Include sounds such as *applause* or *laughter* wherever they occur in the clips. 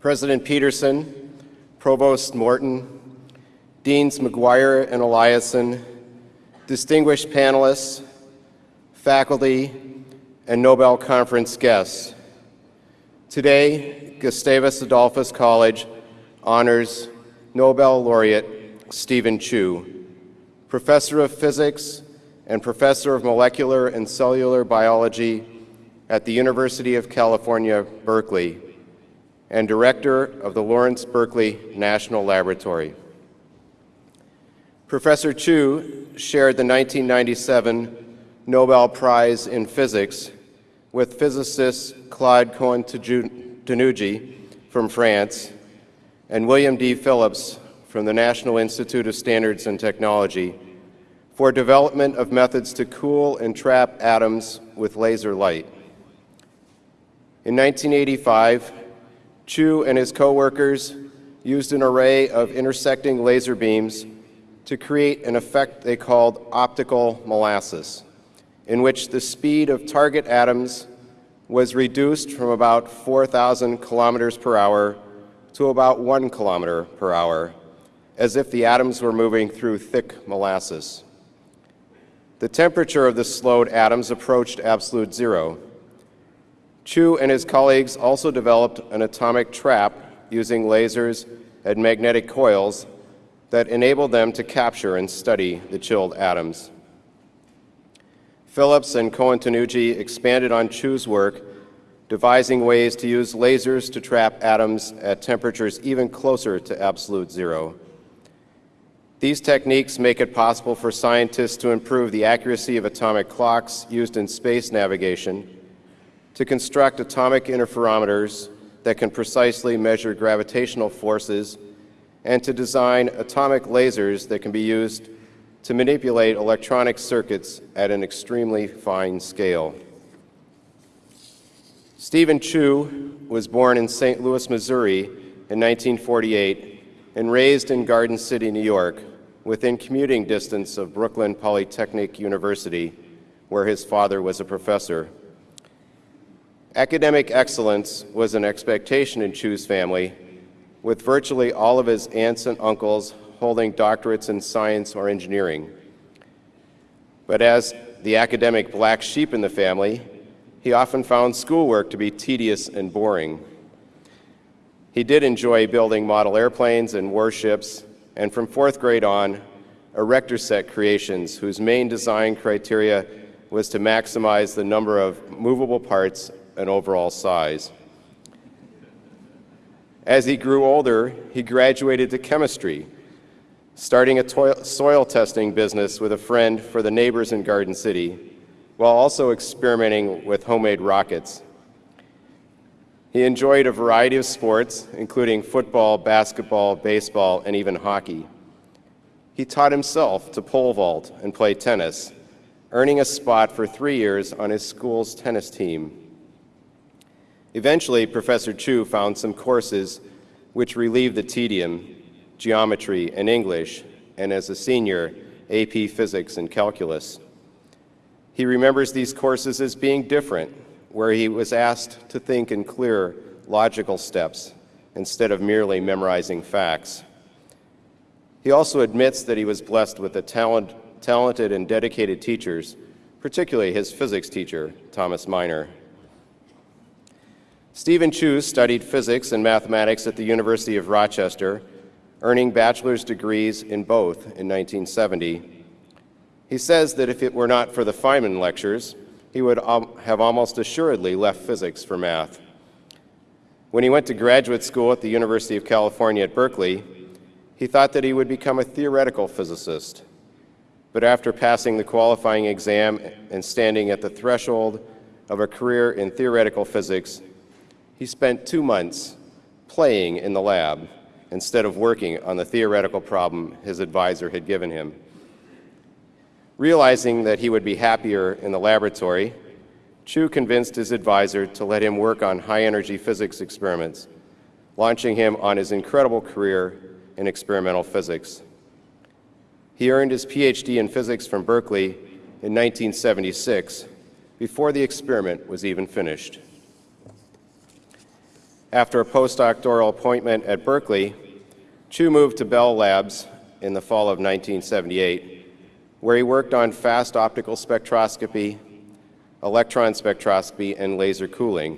President Peterson, Provost Morton, Deans McGuire and Eliason, distinguished panelists, faculty, and Nobel Conference guests. Today, Gustavus Adolphus College honors Nobel laureate Stephen Chu, professor of physics and professor of molecular and cellular biology at the University of California, Berkeley, and director of the Lawrence Berkeley National Laboratory. Professor Chu shared the 1997 Nobel Prize in Physics with physicist Claude Cohen-Tannoudji from France and William D. Phillips from the National Institute of Standards and Technology for development of methods to cool and trap atoms with laser light. In 1985, Chu and his co-workers used an array of intersecting laser beams to create an effect they called optical molasses, in which the speed of target atoms was reduced from about 4,000 kilometers per hour to about one kilometer per hour, as if the atoms were moving through thick molasses. The temperature of the slowed atoms approached absolute zero. Chu and his colleagues also developed an atomic trap using lasers and magnetic coils that enabled them to capture and study the chilled atoms. Phillips and Cohen-Tannoudji expanded on Chu's work, devising ways to use lasers to trap atoms at temperatures even closer to absolute zero. These techniques make it possible for scientists to improve the accuracy of atomic clocks used in space navigation, to construct atomic interferometers that can precisely measure gravitational forces and to design atomic lasers that can be used to manipulate electronic circuits at an extremely fine scale. Stephen Chu was born in St. Louis, Missouri in 1948 and raised in Garden City, New York, within commuting distance of Brooklyn Polytechnic University, where his father was a professor. Academic excellence was an expectation in Chu's family, with virtually all of his aunts and uncles holding doctorates in science or engineering. But as the academic black sheep in the family, he often found schoolwork to be tedious and boring. He did enjoy building model airplanes and warships, and from fourth grade on, erector set creations whose main design criteria was to maximize the number of movable parts and overall size. As he grew older, he graduated to chemistry, starting a soil testing business with a friend for the neighbors in Garden City, while also experimenting with homemade rockets. He enjoyed a variety of sports, including football, basketball, baseball, and even hockey. He taught himself to pole vault and play tennis, earning a spot for three years on his school's tennis team. Eventually, Professor Chu found some courses which relieved the tedium, geometry and English, and as a senior, AP Physics and Calculus. He remembers these courses as being different, where he was asked to think in clear, logical steps instead of merely memorizing facts. He also admits that he was blessed with talent, talented and dedicated teachers, particularly his physics teacher, Thomas Miner. Stephen Chu studied physics and mathematics at the University of Rochester, earning bachelor's degrees in both in 1970. He says that if it were not for the Feynman lectures, he would have almost assuredly left physics for math. When he went to graduate school at the University of California at Berkeley, he thought that he would become a theoretical physicist. But after passing the qualifying exam and standing at the threshold of a career in theoretical physics, he spent two months playing in the lab instead of working on the theoretical problem his advisor had given him. Realizing that he would be happier in the laboratory, Chu convinced his advisor to let him work on high-energy physics experiments, launching him on his incredible career in experimental physics. He earned his PhD in physics from Berkeley in 1976, before the experiment was even finished. After a postdoctoral appointment at Berkeley, Chu moved to Bell Labs in the fall of 1978, where he worked on fast optical spectroscopy, electron spectroscopy, and laser cooling.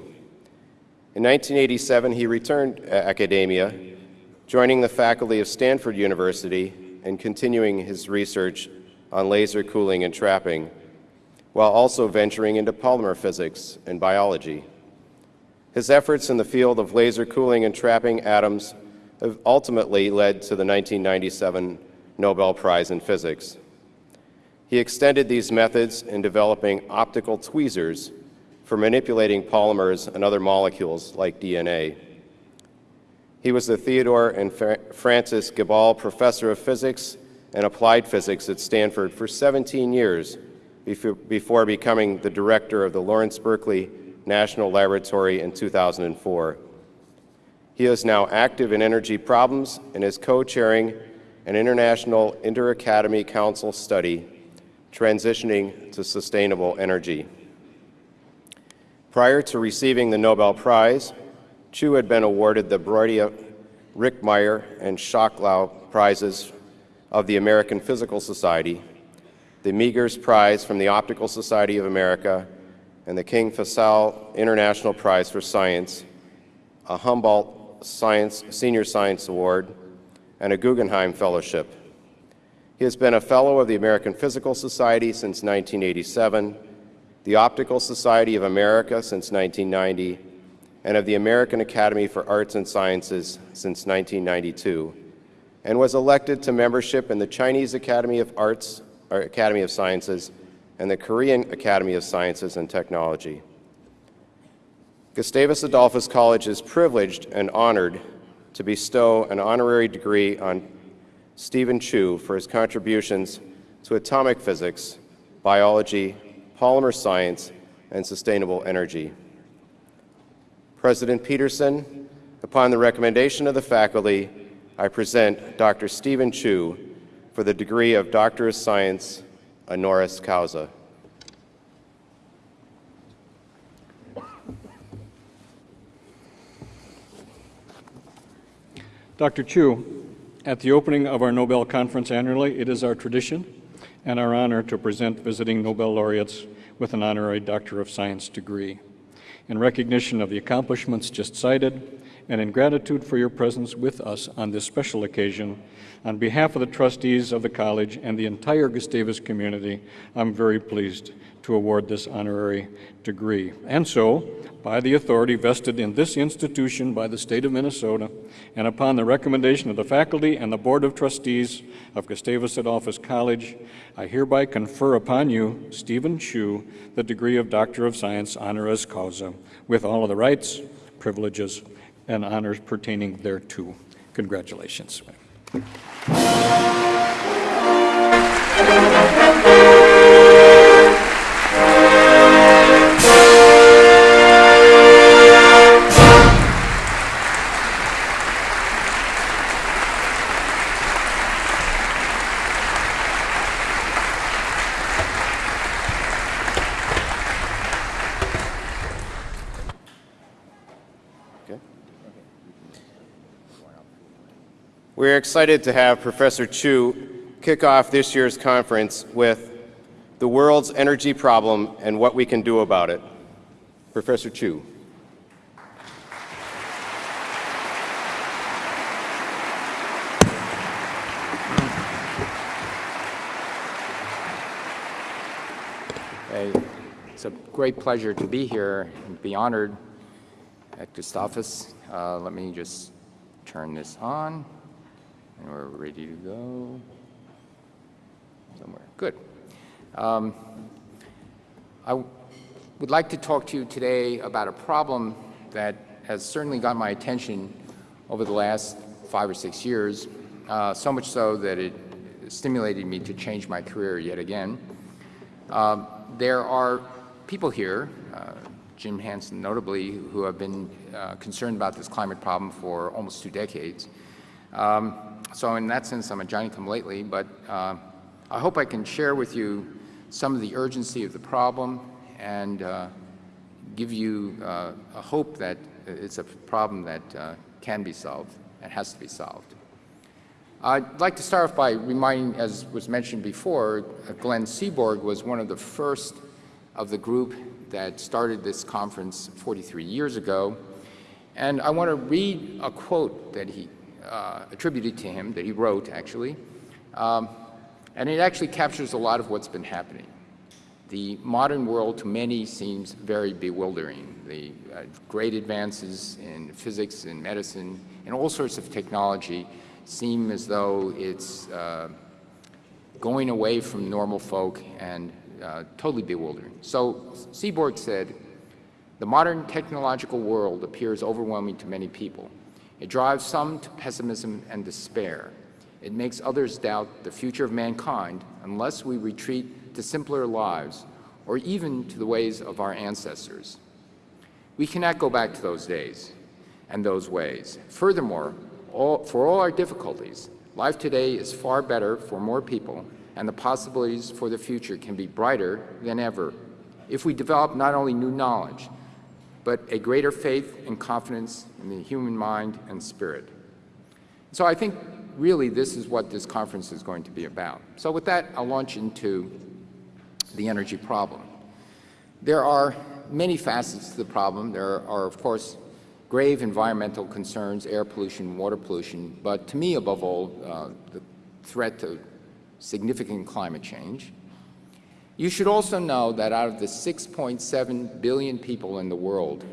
In 1987, he returned to academia, joining the faculty of Stanford University and continuing his research on laser cooling and trapping, while also venturing into polymer physics and biology. His efforts in the field of laser cooling and trapping atoms have ultimately led to the 1997 Nobel Prize in Physics. He extended these methods in developing optical tweezers for manipulating polymers and other molecules like DNA. He was the Theodore and Frances Geballe Professor of Physics and Applied Physics at Stanford for 17 years before becoming the director of the Lawrence Berkeley National Laboratory in 2004. He is now active in energy problems and is co-chairing an international inter-academy council study transitioning to sustainable energy. Prior to receiving the Nobel Prize, Chu had been awarded the Broida, Richtmyer, and Schawlow Prizes of the American Physical Society, the Meggers Prize from the Optical Society of America, and the King Faisal International Prize for Science, a Humboldt Science, Senior Science Award, and a Guggenheim Fellowship. He has been a Fellow of the American Physical Society since 1987, the Optical Society of America since 1990, and of the American Academy for Arts and Sciences since 1992, and was elected to membership in the Chinese Academy of Arts, or Academy of Sciences, and the Korean Academy of Sciences and Technology. Gustavus Adolphus College is privileged and honored to bestow an honorary degree on Stephen Chu for his contributions to atomic physics, biology, polymer science, and sustainable energy. President Peterson, upon the recommendation of the faculty, I present Dr. Stephen Chu for the degree of Doctor of Science, honoris causa. Dr. Chu, at the opening of our Nobel Conference annually, it is our tradition and our honor to present visiting Nobel laureates with an honorary Doctor of Science degree. In recognition of the accomplishments just cited, and in gratitude for your presence with us on this special occasion, on behalf of the trustees of the college and the entire Gustavus community, I'm very pleased to award this honorary degree. And so, by the authority vested in this institution by the state of Minnesota, and upon the recommendation of the faculty and the Board of Trustees of Gustavus Adolphus College, I hereby confer upon you, Stephen Chu, the degree of Doctor of Science honoris causa, with all of the rights, privileges, and honors pertaining thereto. Congratulations. Thank you. Excited to have Professor Chu kick off this year's conference with the world's energy problem and what we can do about it. Professor Chu. Hey, it's a great pleasure to be here and be honored at Gustavus. Uh, let me just turn this on. And we're ready to go somewhere. Good. Um, I would like to talk to you today about a problem that has certainly got my attention over the last five or six years, uh, so much so that it stimulated me to change my career yet again. Um, there are people here, uh, Jim Hansen notably, who have been uh, concerned about this climate problem for almost two decades. Um, so in that sense, I'm a Johnny-come-lately, but uh, I hope I can share with you some of the urgency of the problem and uh, give you uh, a hope that it's a problem that uh, can be solved and has to be solved. I'd like to start off by reminding, as was mentioned before, Glenn Seaborg was one of the first of the group that started this conference 43 years ago. And I want to read a quote that he uh, attributed to him, that he wrote actually. Um, and it actually captures a lot of what's been happening. The modern world to many seems very bewildering. The uh, great advances in physics and medicine and all sorts of technology seem as though it's uh, going away from normal folk and uh, totally bewildering. So Seaborg said, the modern technological world appears overwhelming to many people. It drives some to pessimism and despair. It makes others doubt the future of mankind unless we retreat to simpler lives or even to the ways of our ancestors. We cannot go back to those days and those ways. Furthermore, all, for all our difficulties, life today is far better for more people, and the possibilities for the future can be brighter than ever if we develop not only new knowledge, but a greater faith and confidence in the human mind and spirit. So I think really this is what this conference is going to be about. So with that, I'll launch into the energy problem. There are many facets to the problem. There are, of course, grave environmental concerns, air pollution, water pollution, but to me, above all, uh, the threat to significant climate change. You should also know that out of the 6.7 billion people in the world,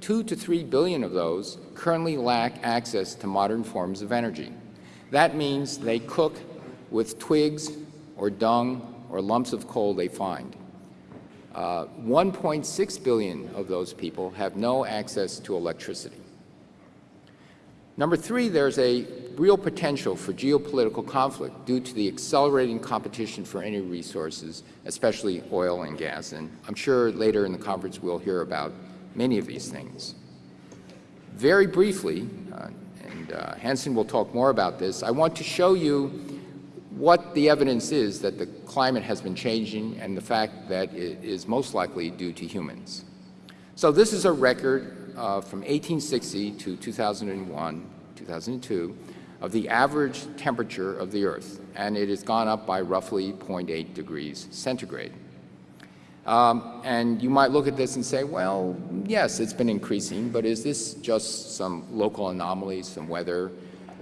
2 to 3 billion of those currently lack access to modern forms of energy. That means they cook with twigs or dung or lumps of coal they find. Uh, 1.6 billion of those people have no access to electricity. Number three, there's a real potential for geopolitical conflict due to the accelerating competition for any resources, especially oil and gas. And I'm sure later in the conference we'll hear about many of these things. Very briefly, uh, and uh, Hansen will talk more about this, I want to show you what the evidence is that the climate has been changing and the fact that it is most likely due to humans. So this is a record uh, from 1860 to 2001, 2002, of the average temperature of the Earth, and it has gone up by roughly 0.8 degrees centigrade. Um, and you might look at this and say, well, yes, it's been increasing, but is this just some local anomalies, some weather?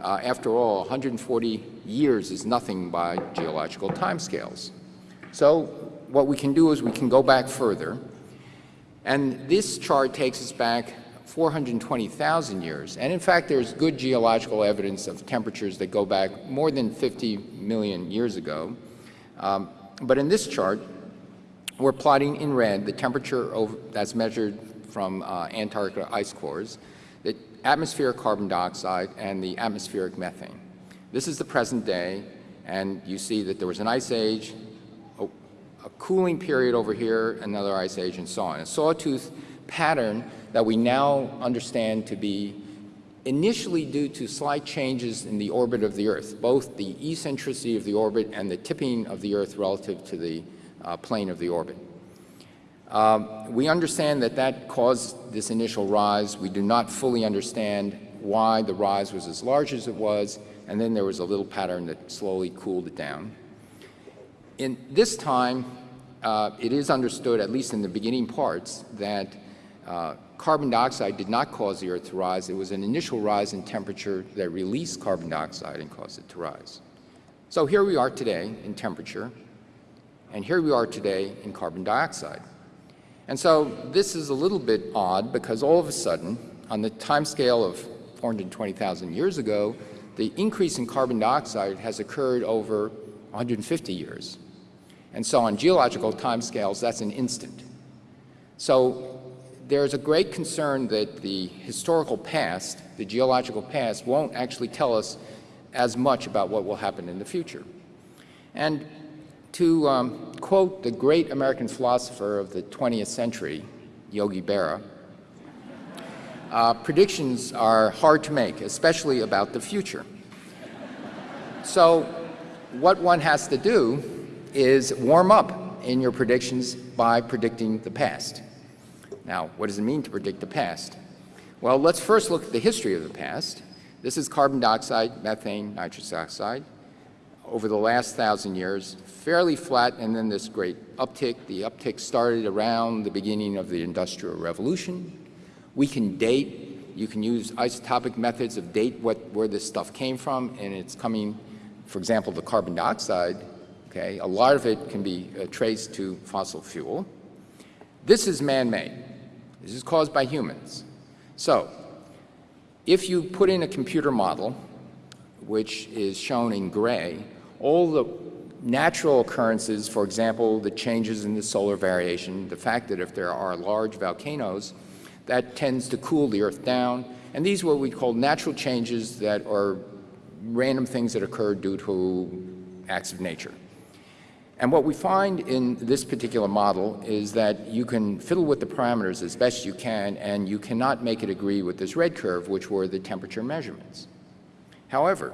Uh, after all, 140 years is nothing by geological timescales. So what we can do is we can go back further, and this chart takes us back 420,000 years. And in fact, there's good geological evidence of temperatures that go back more than 50 million years ago. Um, but in this chart, we're plotting in red the temperature over, that's measured from uh, Antarctica ice cores, the atmospheric carbon dioxide, and the atmospheric methane. This is the present day, and you see that there was an ice age, a, a cooling period over here, another ice age, and so on. A sawtooth pattern that we now understand to be initially due to slight changes in the orbit of the Earth, both the eccentricity of the orbit and the tipping of the Earth relative to the uh, plane of the orbit. Um, we understand that that caused this initial rise. We do not fully understand why the rise was as large as it was, and then there was a little pattern that slowly cooled it down. In this time, uh, it is understood, at least in the beginning parts, that uh, carbon dioxide did not cause the Earth to rise. It was an initial rise in temperature that released carbon dioxide and caused it to rise. So here we are today in temperature, and here we are today in carbon dioxide. And so this is a little bit odd because all of a sudden, on the time scale of 420,000 years ago, the increase in carbon dioxide has occurred over 150 years. And so on geological timescales, that's an instant. So there's a great concern that the historical past, the geological past, won't actually tell us as much about what will happen in the future. And to um, quote the great American philosopher of the 20th century, Yogi Berra, uh, predictions are hard to make, especially about the future. So what one has to do is warm up in your predictions by predicting the past. Now, what does it mean to predict the past? Well, let's first look at the history of the past. This is carbon dioxide, methane, nitrous oxide. Over the last thousand years, fairly flat, and then this great uptick. The uptick started around the beginning of the Industrial Revolution. We can date, you can use isotopic methods of date what, where this stuff came from, and it's coming, for example, the carbon dioxide, okay? A lot of it can be uh, traced to fossil fuel. This is man-made. This is caused by humans. So, if you put in a computer model, which is shown in gray, all the natural occurrences, for example, the changes in the solar variation, the fact that if there are large volcanoes, that tends to cool the Earth down, and these are what we call natural changes that are random things that occur due to acts of nature. And what we find in this particular model is that you can fiddle with the parameters as best you can, and you cannot make it agree with this red curve, which were the temperature measurements. However,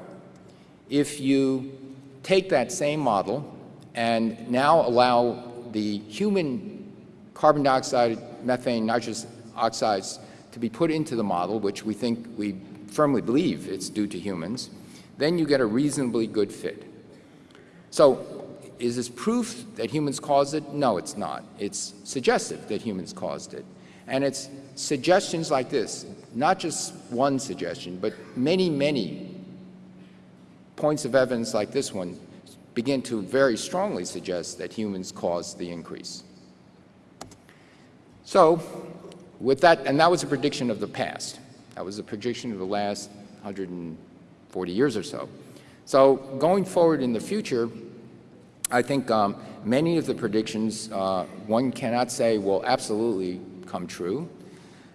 if you take that same model and now allow the human carbon dioxide, methane, nitrous oxides to be put into the model, which we think we firmly believe it's due to humans, then you get a reasonably good fit. So is this proof that humans caused it? No, it's not. It's suggestive that humans caused it. And it's suggestions like this, not just one suggestion, but many, many points of evidence like this one begin to very strongly suggest that humans caused the increase. So with that, and that was a prediction of the past. That was a prediction of the last 140 years or so. So going forward in the future, I think um, many of the predictions, uh, one cannot say will absolutely come true.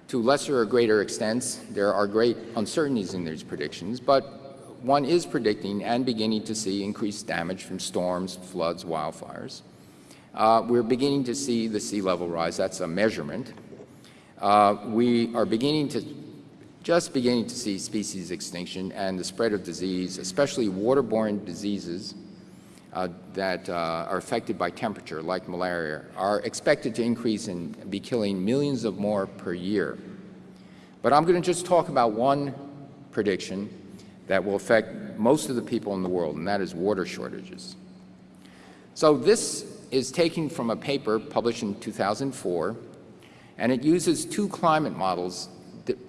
To lesser or greater extents, there are great uncertainties in these predictions, but one is predicting and beginning to see increased damage from storms, floods, wildfires. Uh, we're beginning to see the sea level rise. That's a measurement. Uh, we are beginning to, just beginning to see species extinction and the spread of disease, especially waterborne diseases uh, that uh, are affected by temperature, like malaria, are expected to increase and be killing millions of more per year. But I'm going to just talk about one prediction that will affect most of the people in the world, and that is water shortages. So this is taken from a paper published in 2004, and it uses two climate models,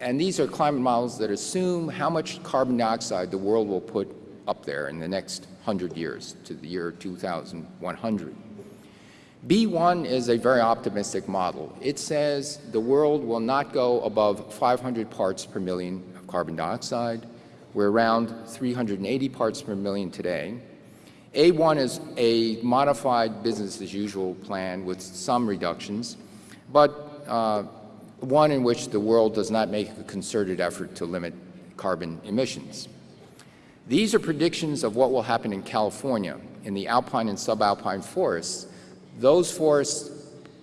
and these are climate models that assume how much carbon dioxide the world will put up there in the next 100 years to the year 2100. B1 is a very optimistic model. It says the world will not go above 500 parts per million of carbon dioxide, we're around 380 parts per million today. A1 is a modified business as usual plan with some reductions, but uh, one in which the world does not make a concerted effort to limit carbon emissions. These are predictions of what will happen in California in the alpine and subalpine forests. Those forests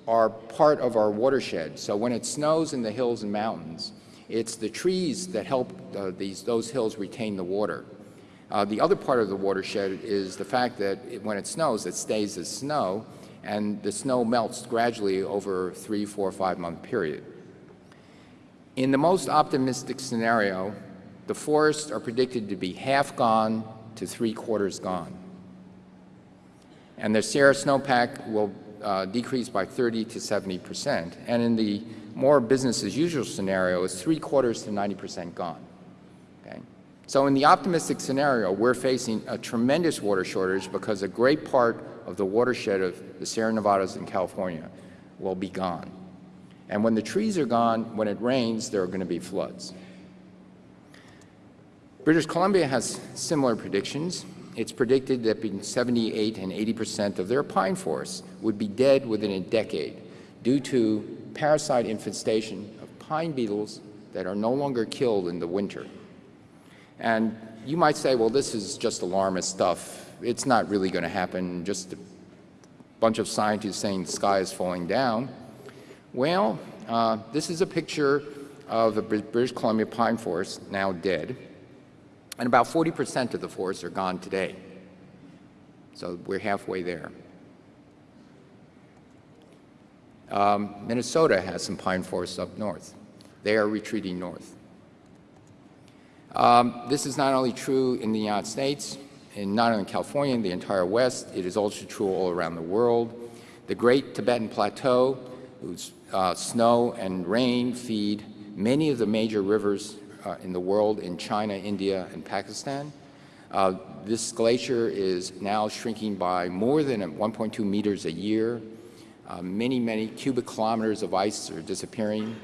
are part of our watershed, so when it snows in the hills and mountains, it's the trees that help uh, these, those hills retain the water. Uh, the other part of the watershed is the fact that it, when it snows, it stays as snow, and the snow melts gradually over three, four, five month period. In the most optimistic scenario, the forests are predicted to be half gone to three quarters gone. And the Sierra snowpack will uh, decrease by 30 to 70 percent. And in the more business as usual scenario it's three quarters to 90 percent gone. Okay? So in the optimistic scenario, we're facing a tremendous water shortage because a great part of the watershed of the Sierra Nevadas in California will be gone. And when the trees are gone, when it rains, there are going to be floods. British Columbia has similar predictions. It's predicted that between 78 and 80 percent of their pine forests would be dead within a decade due to parasite infestation of pine beetles that are no longer killed in the winter. And you might say, well, this is just alarmist stuff. It's not really going to happen, just a bunch of scientists saying the sky is falling down. Well, uh, this is a picture of the British Columbia pine forest, now dead. And about 40 percent of the forests are gone today. So we're halfway there. Um, Minnesota has some pine forests up north. They are retreating north. Um, this is not only true in the United States, and not only in California, in the entire West, it is also true all around the world. The Great Tibetan Plateau, whose uh, snow and rain feed many of the major rivers uh, in the world in China, India, and Pakistan. Uh, this glacier is now shrinking by more than 1.2 meters a year. Uh, many, many cubic kilometers of ice are disappearing.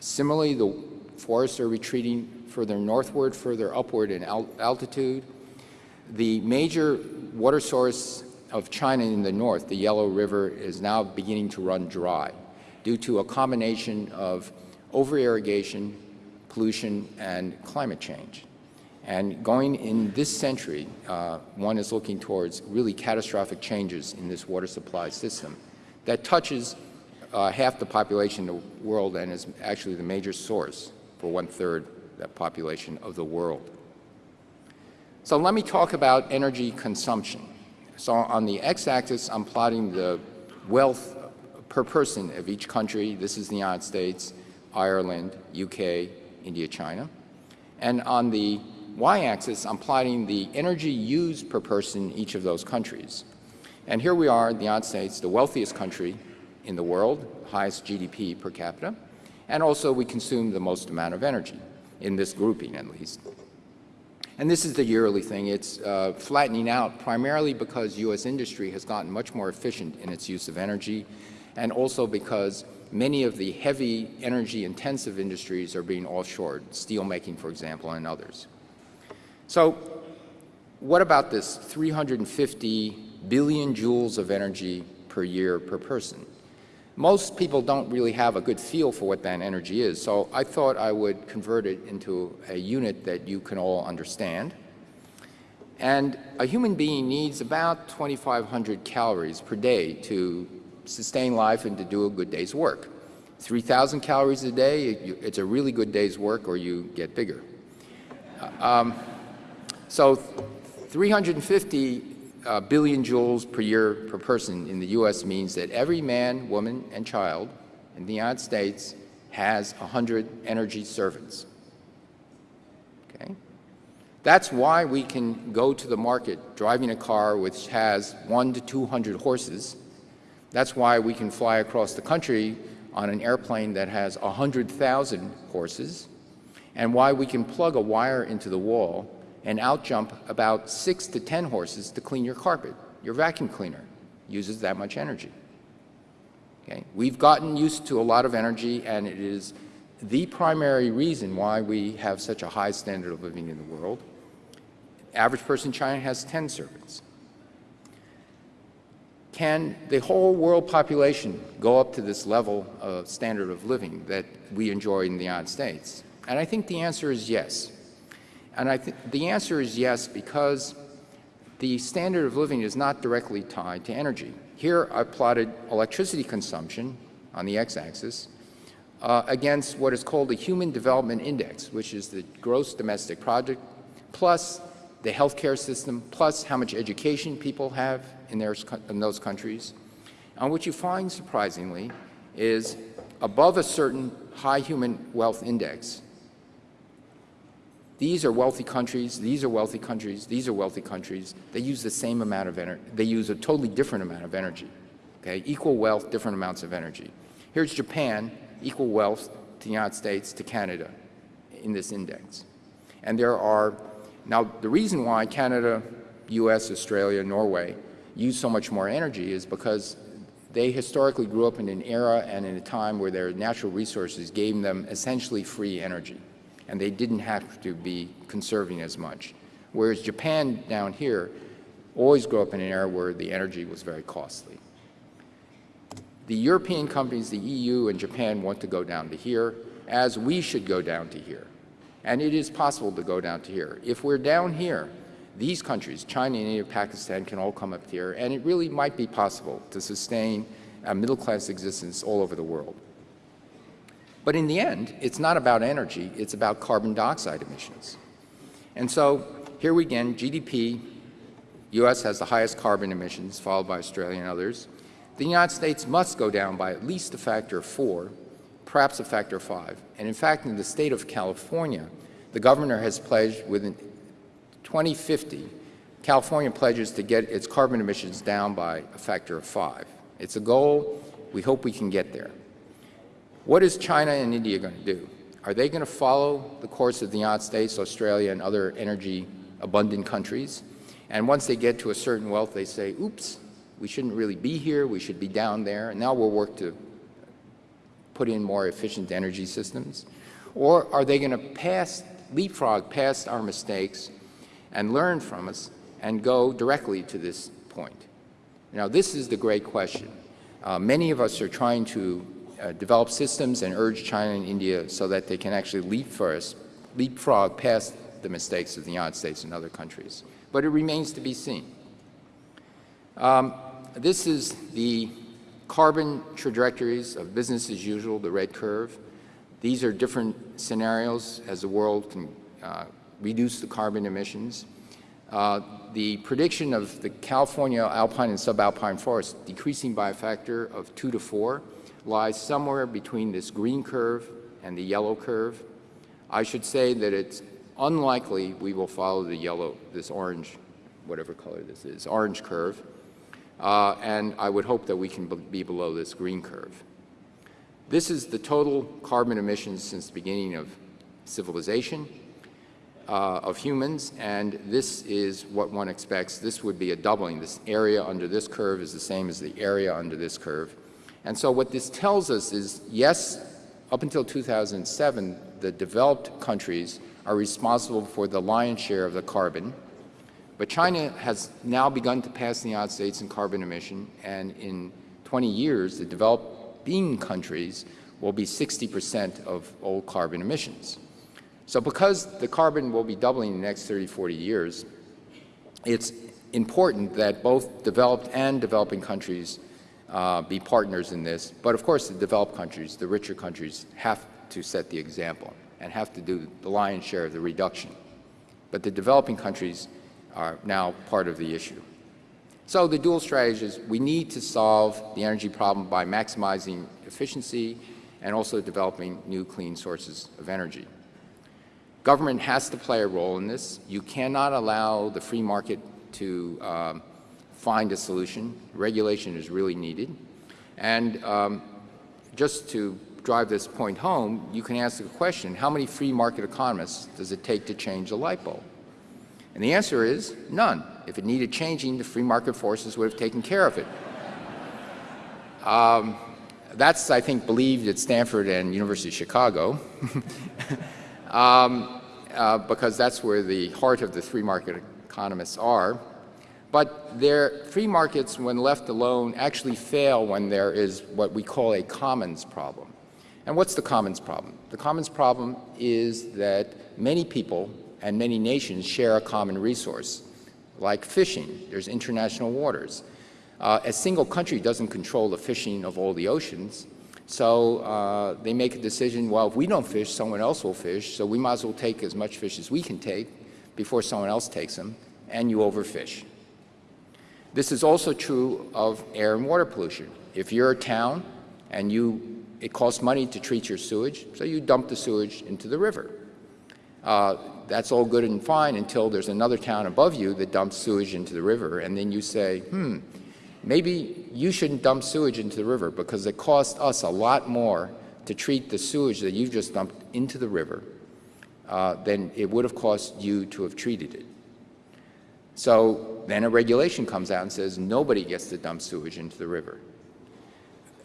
Similarly, the forests are retreating further northward, further upward in al altitude. The major water source of China in the north, the Yellow River, is now beginning to run dry due to a combination of over-irrigation, pollution, and climate change. And going in this century, uh, one is looking towards really catastrophic changes in this water supply system that touches uh, half the population of the world and is actually the major source for one-third that population of the world. So let me talk about energy consumption. So on the x-axis, I'm plotting the wealth per person of each country. This is the United States, Ireland, UK, India, China. And on the y-axis, I'm plotting the energy used per person in each of those countries. And here we are, the United States, the wealthiest country in the world, highest GDP per capita, and also we consume the most amount of energy, in this grouping at least. And this is the yearly thing. It's uh, flattening out primarily because U.S. industry has gotten much more efficient in its use of energy, and also because many of the heavy energy intensive industries are being offshored, steelmaking, for example, and others. So what about this 350 billion joules of energy per year per person? Most people don't really have a good feel for what that energy is, so I thought I would convert it into a unit that you can all understand. And a human being needs about 2,500 calories per day to sustain life and to do a good day's work. 3,000 calories a day, it's a really good day's work or you get bigger. Um, so 350 uh, billion joules per year per person in the U.S. means that every man, woman, and child in the United States has 100 energy servants. Okay? That's why we can go to the market driving a car which has one to 200 horses. That's why we can fly across the country on an airplane that has 100,000 horses, and why we can plug a wire into the wall and outjump about six to 10 horses to clean your carpet. Your vacuum cleaner uses that much energy. Okay? We've gotten used to a lot of energy, and it is the primary reason why we have such a high standard of living in the world. Average person in China has 10 servants. Can the whole world population go up to this level of standard of living that we enjoy in the United States? And I think the answer is yes. And I think the answer is yes because the standard of living is not directly tied to energy. Here I plotted electricity consumption on the x-axis uh, against what is called the Human Development Index, which is the gross domestic product, plus the healthcare system, plus how much education people have in, their, in those countries. And what you find, surprisingly, is above a certain high human wealth index, these are wealthy countries, these are wealthy countries, these are wealthy countries. They use the same amount of energy. They use a totally different amount of energy. Okay? Equal wealth, different amounts of energy. Here's Japan, equal wealth to the United States, to Canada in this index. And there are, now the reason why Canada, US, Australia, Norway use so much more energy is because they historically grew up in an era and in a time where their natural resources gave them essentially free energy and they didn't have to be conserving as much. Whereas Japan down here always grew up in an era where the energy was very costly. The European companies, the EU and Japan want to go down to here, as we should go down to here. And it is possible to go down to here. If we're down here, these countries, China, India, Pakistan, can all come up here, and it really might be possible to sustain a middle-class existence all over the world. But in the end, it's not about energy, it's about carbon dioxide emissions. And so here we again, GDP, U.S. has the highest carbon emissions, followed by Australia and others. The United States must go down by at least a factor of four perhaps a factor of five. And in fact, in the state of California, the governor has pledged within 2050, California pledges to get its carbon emissions down by a factor of five. It's a goal. We hope we can get there. What is China and India going to do? Are they going to follow the course of the United States, Australia, and other energy abundant countries? And once they get to a certain wealth, they say, oops, we shouldn't really be here, we should be down there, and now we'll work to put in more efficient energy systems? Or are they going to pass, leapfrog past our mistakes and learn from us and go directly to this point? Now, this is the great question. Uh, many of us are trying to uh, develop systems and urge China and India so that they can actually leap first, leapfrog past the mistakes of the United States and other countries. But it remains to be seen. Um, this is the carbon trajectories of business as usual, the red curve. These are different scenarios as the world can uh, reduce the carbon emissions. Uh, the prediction of the California alpine and subalpine forests decreasing by a factor of two to four lies somewhere between this green curve and the yellow curve. I should say that it's unlikely we will follow the yellow, this orange, whatever color this is, orange curve. Uh, and I would hope that we can be below this green curve. This is the total carbon emissions since the beginning of civilization uh, of humans, and this is what one expects. This would be a doubling. This area under this curve is the same as the area under this curve. And so what this tells us is, yes, up until 2007, the developed countries are responsible for the lion's share of the carbon, but China has now begun to pass the United States in carbon emission, and in 20 years, the developing countries will be 60 percent of all carbon emissions. So because the carbon will be doubling in the next 30, 40 years, it's important that both developed and developing countries uh, be partners in this. But of course, the developed countries, the richer countries, have to set the example and have to do the lion's share of the reduction. But the developing countries are now part of the issue. So the dual strategy is we need to solve the energy problem by maximizing efficiency and also developing new clean sources of energy. Government has to play a role in this. You cannot allow the free market to um, find a solution. Regulation is really needed. And um, just to drive this point home, you can ask the question, how many free market economists does it take to change a light bulb? And the answer is none. If it needed changing, the free market forces would have taken care of it. *laughs* Um, that's, I think, believed at Stanford and University of Chicago. *laughs* um, uh, because that's where the heart of the free market economists are. But their free markets, when left alone, actually fail when there is what we call a commons problem. And what's the commons problem? The commons problem is that many people and many nations share a common resource, like fishing. There's international waters. Uh, a single country doesn't control the fishing of all the oceans, so uh, they make a decision, well, if we don't fish, someone else will fish, so we might as well take as much fish as we can take before someone else takes them, and you overfish. This is also true of air and water pollution. If you're a town and you, it costs money to treat your sewage, so you dump the sewage into the river. Uh, that's all good and fine until there's another town above you that dumps sewage into the river, and then you say, hmm, maybe you shouldn't dump sewage into the river because it costs us a lot more to treat the sewage that you've just dumped into the river uh, than it would have cost you to have treated it. So then a regulation comes out and says nobody gets to dump sewage into the river.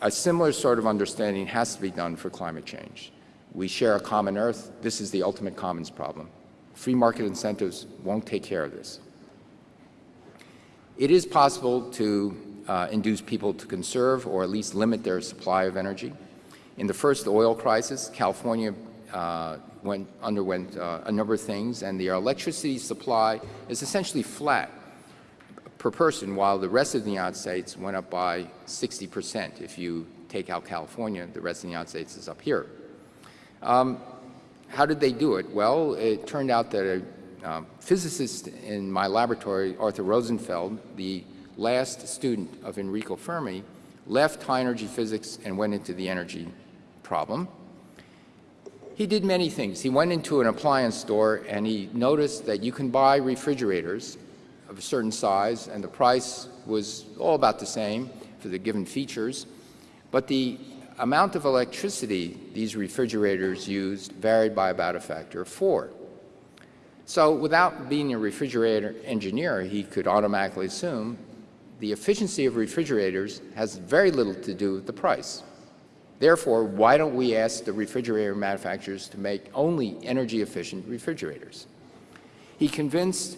A similar sort of understanding has to be done for climate change. We share a common earth. This is the ultimate commons problem. Free market incentives won't take care of this. It is possible to uh, induce people to conserve or at least limit their supply of energy. In the first oil crisis, California uh, went, underwent uh, a number of things, and the electricity supply is essentially flat per person, while the rest of the United States went up by 60 percent. If you take out California, the rest of the United States is up here. Um, how did they do it? Well, it turned out that a um, physicist in my laboratory, Arthur Rosenfeld, the last student of Enrico Fermi, left high energy physics and went into the energy problem. He did many things. He went into an appliance store and he noticed that you can buy refrigerators of a certain size and the price was all about the same for the given features, but the amount of electricity these refrigerators used varied by about a factor of four. So without being a refrigerator engineer, he could automatically assume the efficiency of refrigerators has very little to do with the price. Therefore, why don't we ask the refrigerator manufacturers to make only energy-efficient refrigerators? He convinced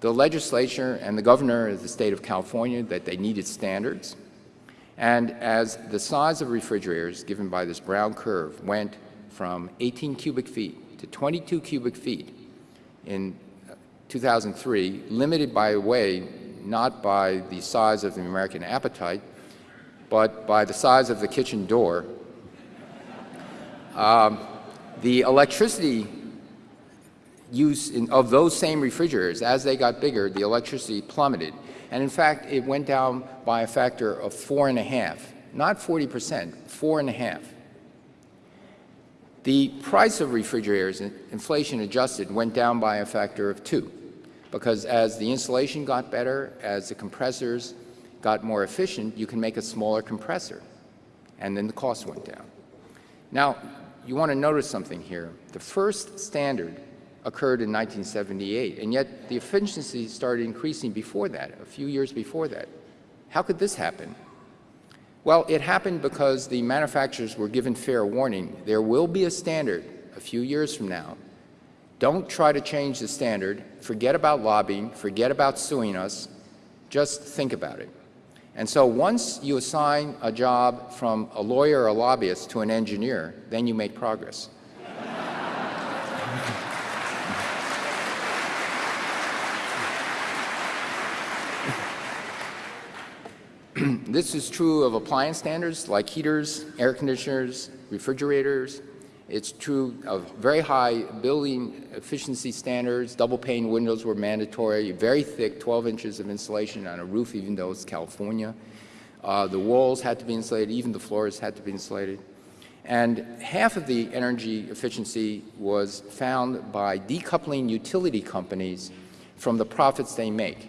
the legislature and the governor of the state of California that they needed standards. And as the size of refrigerators given by this brown curve went from 18 cubic feet to 22 cubic feet in 2003, limited by a way not by the size of the American appetite, but by the size of the kitchen door, um, the electricity use in, of those same refrigerators, as they got bigger, the electricity plummeted. And in fact, it went down by a factor of four and a half, not 40 percent, four and a half. The price of refrigerators, inflation adjusted, went down by a factor of two because as the insulation got better, as the compressors got more efficient, you can make a smaller compressor, and then the cost went down. Now, you want to notice something here. The first standard occurred in 1978, and yet the efficiency started increasing before that, a few years before that. How could this happen? Well, it happened because the manufacturers were given fair warning. There will be a standard a few years from now. Don't try to change the standard. Forget about lobbying. Forget about suing us. Just think about it. And so once you assign a job from a lawyer or a lobbyist to an engineer, then you make progress. *clears throat* this is true of appliance standards like heaters, air conditioners, refrigerators. It's true of very high building efficiency standards. Double pane windows were mandatory, very thick, 12 inches of insulation on a roof, even though it's California. Uh, the walls had to be insulated, even the floors had to be insulated. And half of the energy efficiency was found by decoupling utility companies from the profits they make.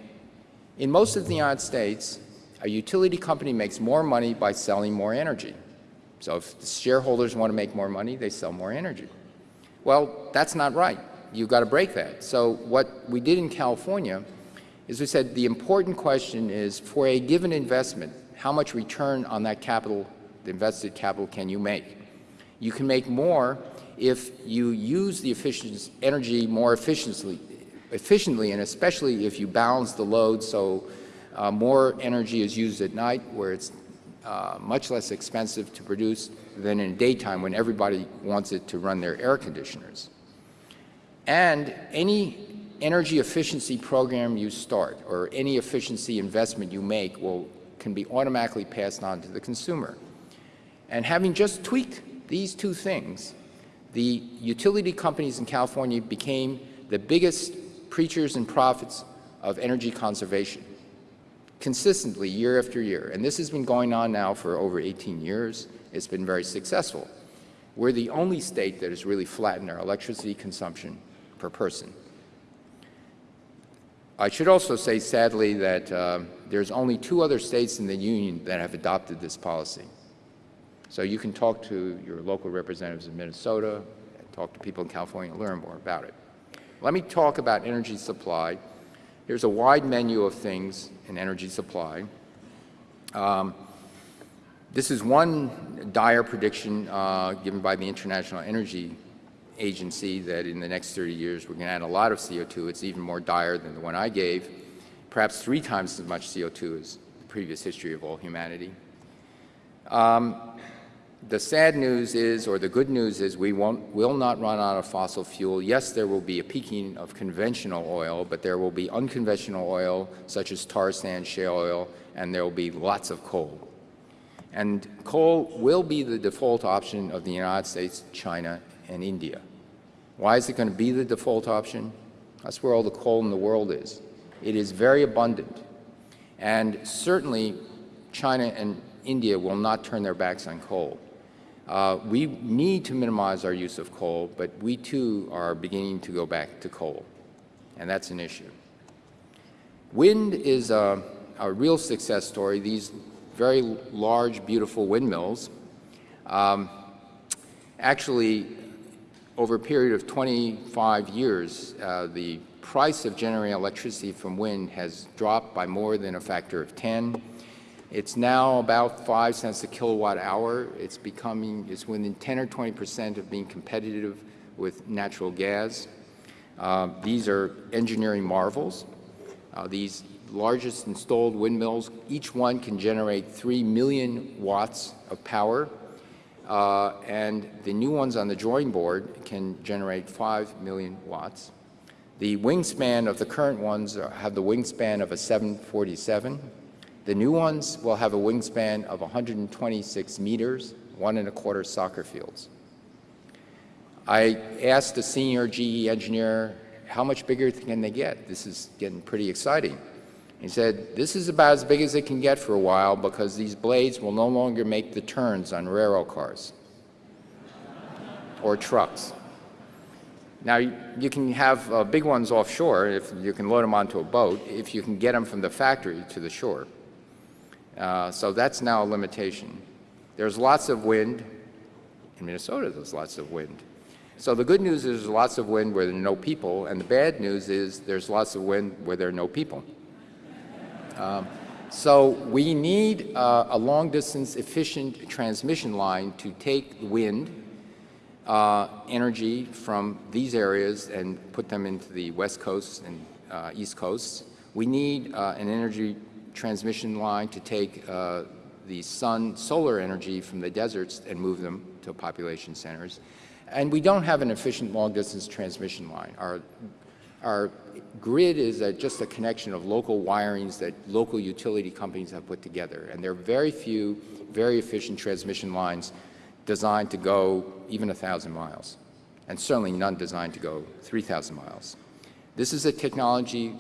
In most of the United States, a utility company makes more money by selling more energy. So if the shareholders want to make more money, they sell more energy. Well, that's not right. You've got to break that. So what we did in California is we said the important question is for a given investment, how much return on that capital, the invested capital, can you make? You can make more if you use the efficient energy more efficiently, efficiently, and especially if you balance the load so uh, more energy is used at night where it's uh, much less expensive to produce than in daytime when everybody wants it to run their air conditioners. And any energy efficiency program you start or any efficiency investment you make will can be automatically passed on to the consumer. And having just tweaked these two things, the utility companies in California became the biggest preachers and prophets of energy conservation consistently year after year. And this has been going on now for over 18 years. It's been very successful. We're the only state that has really flattened our electricity consumption per person. I should also say, sadly, that uh, there's only two other states in the Union that have adopted this policy. So you can talk to your local representatives in Minnesota, talk to people in California, and learn more about it. Let me talk about energy supply Here's a wide menu of things in energy supply. Um, this is one dire prediction uh, given by the International Energy Agency that in the next 30 years we're going to add a lot of CO2. It's even more dire than the one I gave, perhaps three times as much CO2 as the previous history of all humanity. Um, the sad news is, or the good news is, we won't, will not run out of fossil fuel. Yes, there will be a peaking of conventional oil, but there will be unconventional oil, such as tar sand, shale oil, and there will be lots of coal. And coal will be the default option of the United States, China, and India. Why is it going to be the default option? That's where all the coal in the world is. It is very abundant. And certainly, China and India will not turn their backs on coal. Uh, we need to minimize our use of coal, but we too are beginning to go back to coal, and that's an issue. Wind is a, a real success story. These very large, beautiful windmills um, actually, over a period of 25 years, uh, the price of generating electricity from wind has dropped by more than a factor of 10. It's now about 5 cents a kilowatt hour. It's becoming, it's within 10 or 20 percent of being competitive with natural gas. Uh, these are engineering marvels. Uh, these largest installed windmills, each one can generate 3 million watts of power, uh, and the new ones on the drawing board can generate 5 million watts. The wingspan of the current ones are, have the wingspan of a 747. The new ones will have a wingspan of 126 meters, one and a quarter soccer fields. I asked a senior GE engineer, how much bigger can they get? This is getting pretty exciting. He said, this is about as big as it can get for a while because these blades will no longer make the turns on railroad cars or trucks. Now, you can have uh, big ones offshore if you can load them onto a boat, if you can get them from the factory to the shore. Uh, so that's now a limitation. There's lots of wind. In Minnesota, there's lots of wind. So the good news is there's lots of wind where there are no people, and the bad news is there's lots of wind where there are no people. Um, so we need uh, a long-distance efficient transmission line to take wind uh, energy from these areas and put them into the west coast and uh, east coasts. We need uh, an energy transmission line to take uh, the sun solar energy from the deserts and move them to population centers. And we don't have an efficient long-distance transmission line. Our, our grid is a, just a connection of local wirings that local utility companies have put together. And there are very few very efficient transmission lines designed to go even 1,000 miles, and certainly none designed to go 3,000 miles. This is a technology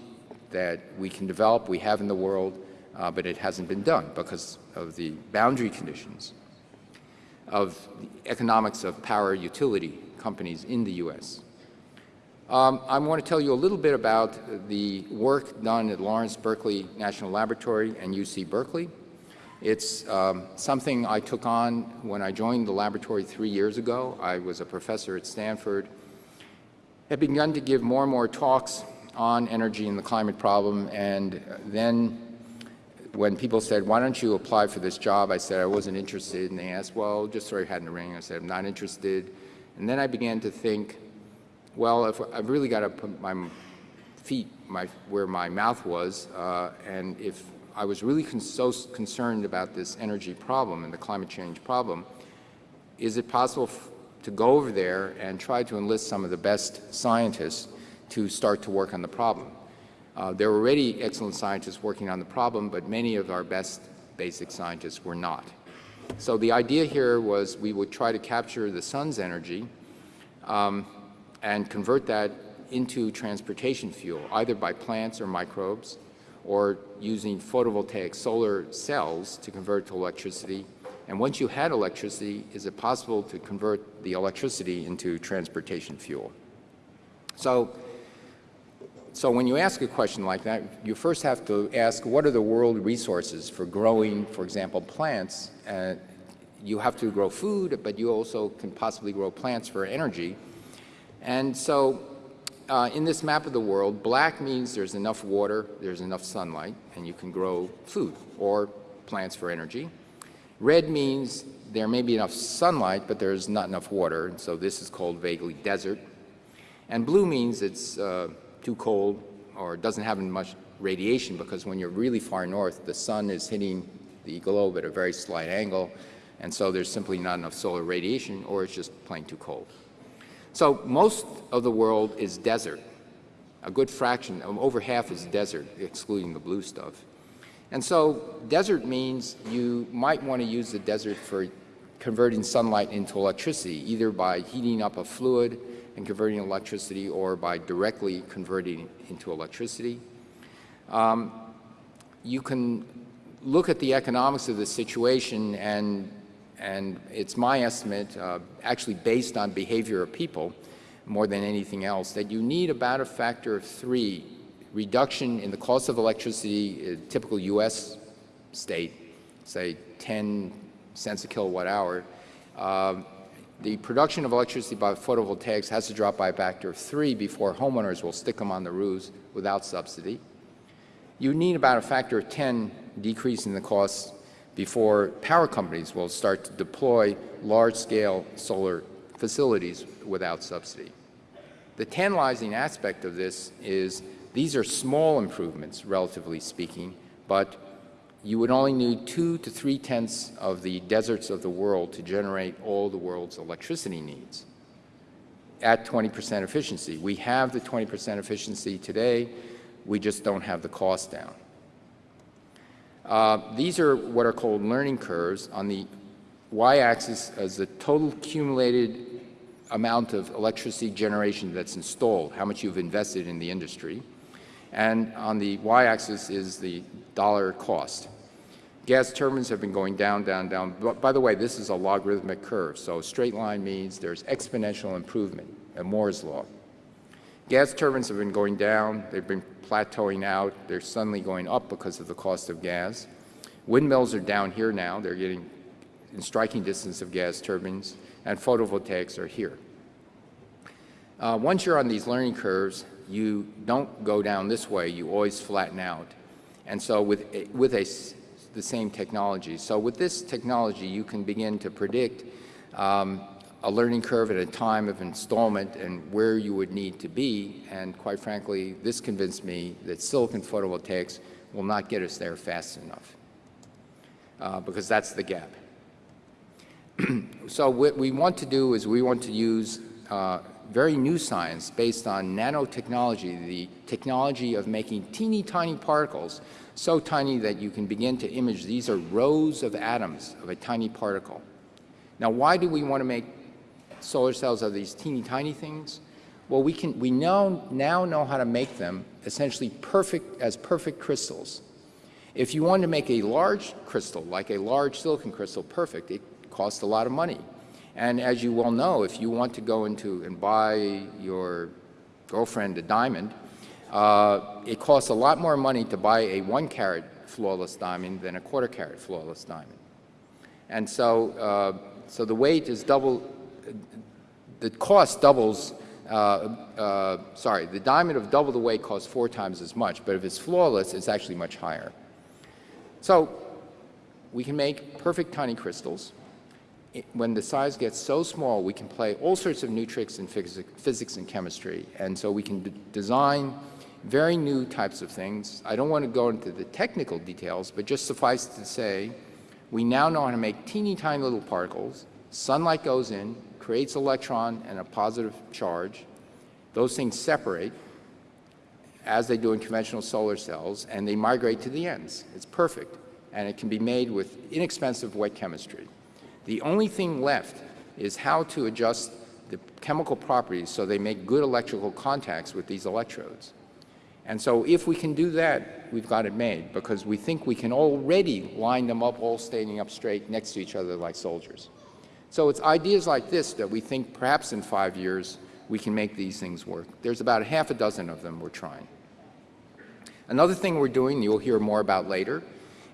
that we can develop, we have in the world, uh, but it hasn't been done because of the boundary conditions of the economics of power utility companies in the U.S. Um, I want to tell you a little bit about the work done at Lawrence Berkeley National Laboratory and UC Berkeley. It's um, something I took on when I joined the laboratory three years ago. I was a professor at Stanford. I begun to give more and more talks on energy and the climate problem, and then when people said, why don't you apply for this job, I said I wasn't interested, and they asked, well, just throw your hat in the ring. I said, I'm not interested. And then I began to think, well, if I've really got to put my feet my, where my mouth was, uh, and if I was really con so concerned about this energy problem and the climate change problem, is it possible to go over there and try to enlist some of the best scientists to start to work on the problem? Uh, there were already excellent scientists working on the problem, but many of our best basic scientists were not. So the idea here was we would try to capture the sun's energy um, and convert that into transportation fuel, either by plants or microbes, or using photovoltaic solar cells to convert to electricity. And once you had electricity, is it possible to convert the electricity into transportation fuel? So so when you ask a question like that, you first have to ask what are the world resources for growing, for example, plants. Uh, you have to grow food, but you also can possibly grow plants for energy. And so uh, in this map of the world, black means there's enough water, there's enough sunlight, and you can grow food or plants for energy. Red means there may be enough sunlight, but there's not enough water, and so this is called vaguely desert. And blue means it's uh, too cold or doesn't have much radiation because when you're really far north, the sun is hitting the globe at a very slight angle, and so there's simply not enough solar radiation or it's just plain too cold. So most of the world is desert. A good fraction, um, over half is desert, excluding the blue stuff. And so desert means you might want to use the desert for converting sunlight into electricity, either by heating up a fluid and converting electricity or by directly converting into electricity. Um, you can look at the economics of the situation and, and it's my estimate, uh, actually based on behavior of people more than anything else, that you need about a factor of three reduction in the cost of electricity, a typical U.S. state, say 10 cents a kilowatt hour, um, the production of electricity by photovoltaics has to drop by a factor of three before homeowners will stick them on the roofs without subsidy. You need about a factor of 10 decrease in the cost before power companies will start to deploy large-scale solar facilities without subsidy. The tantalizing aspect of this is these are small improvements, relatively speaking, but you would only need two to three tenths of the deserts of the world to generate all the world's electricity needs at 20 percent efficiency. We have the 20 percent efficiency today. We just don't have the cost down. Uh, these are what are called learning curves. On the y-axis is the total accumulated amount of electricity generation that's installed, how much you've invested in the industry. And on the y-axis is the dollar cost. Gas turbines have been going down, down, down. But by the way, this is a logarithmic curve, so straight line means there's exponential improvement, a Moore's law. Gas turbines have been going down, they've been plateauing out, they're suddenly going up because of the cost of gas. Windmills are down here now, they're getting in striking distance of gas turbines, and photovoltaics are here. Uh, once you're on these learning curves, you don't go down this way, you always flatten out. And so with, with a, the same technology. So with this technology, you can begin to predict um, a learning curve at a time of installment and where you would need to be. And quite frankly, this convinced me that silicon photovoltaics will not get us there fast enough uh, because that's the gap. *clears throat* so what we want to do is we want to use uh, very new science based on nanotechnology, the technology of making teeny tiny particles so tiny that you can begin to image. These are rows of atoms of a tiny particle. Now, why do we want to make solar cells of these teeny tiny things? Well, we, can, we know, now know how to make them essentially perfect as perfect crystals. If you want to make a large crystal, like a large silicon crystal, perfect, it costs a lot of money. And as you well know, if you want to go into and buy your girlfriend a diamond, uh, it costs a lot more money to buy a one carat flawless diamond than a quarter carat flawless diamond. And so, uh, so the weight is double, the cost doubles, uh, uh, sorry, the diamond of double the weight costs four times as much, but if it's flawless, it's actually much higher. So we can make perfect tiny crystals when the size gets so small, we can play all sorts of new tricks in physics and chemistry. And so we can design very new types of things. I don't want to go into the technical details, but just suffice to say, we now know how to make teeny tiny little particles. Sunlight goes in, creates electron and a positive charge. Those things separate as they do in conventional solar cells, and they migrate to the ends. It's perfect, and it can be made with inexpensive wet chemistry. The only thing left is how to adjust the chemical properties so they make good electrical contacts with these electrodes. And so if we can do that, we've got it made because we think we can already line them up all standing up straight next to each other like soldiers. So it's ideas like this that we think perhaps in five years we can make these things work. There's about a half a dozen of them we're trying. Another thing we're doing, you'll hear more about later,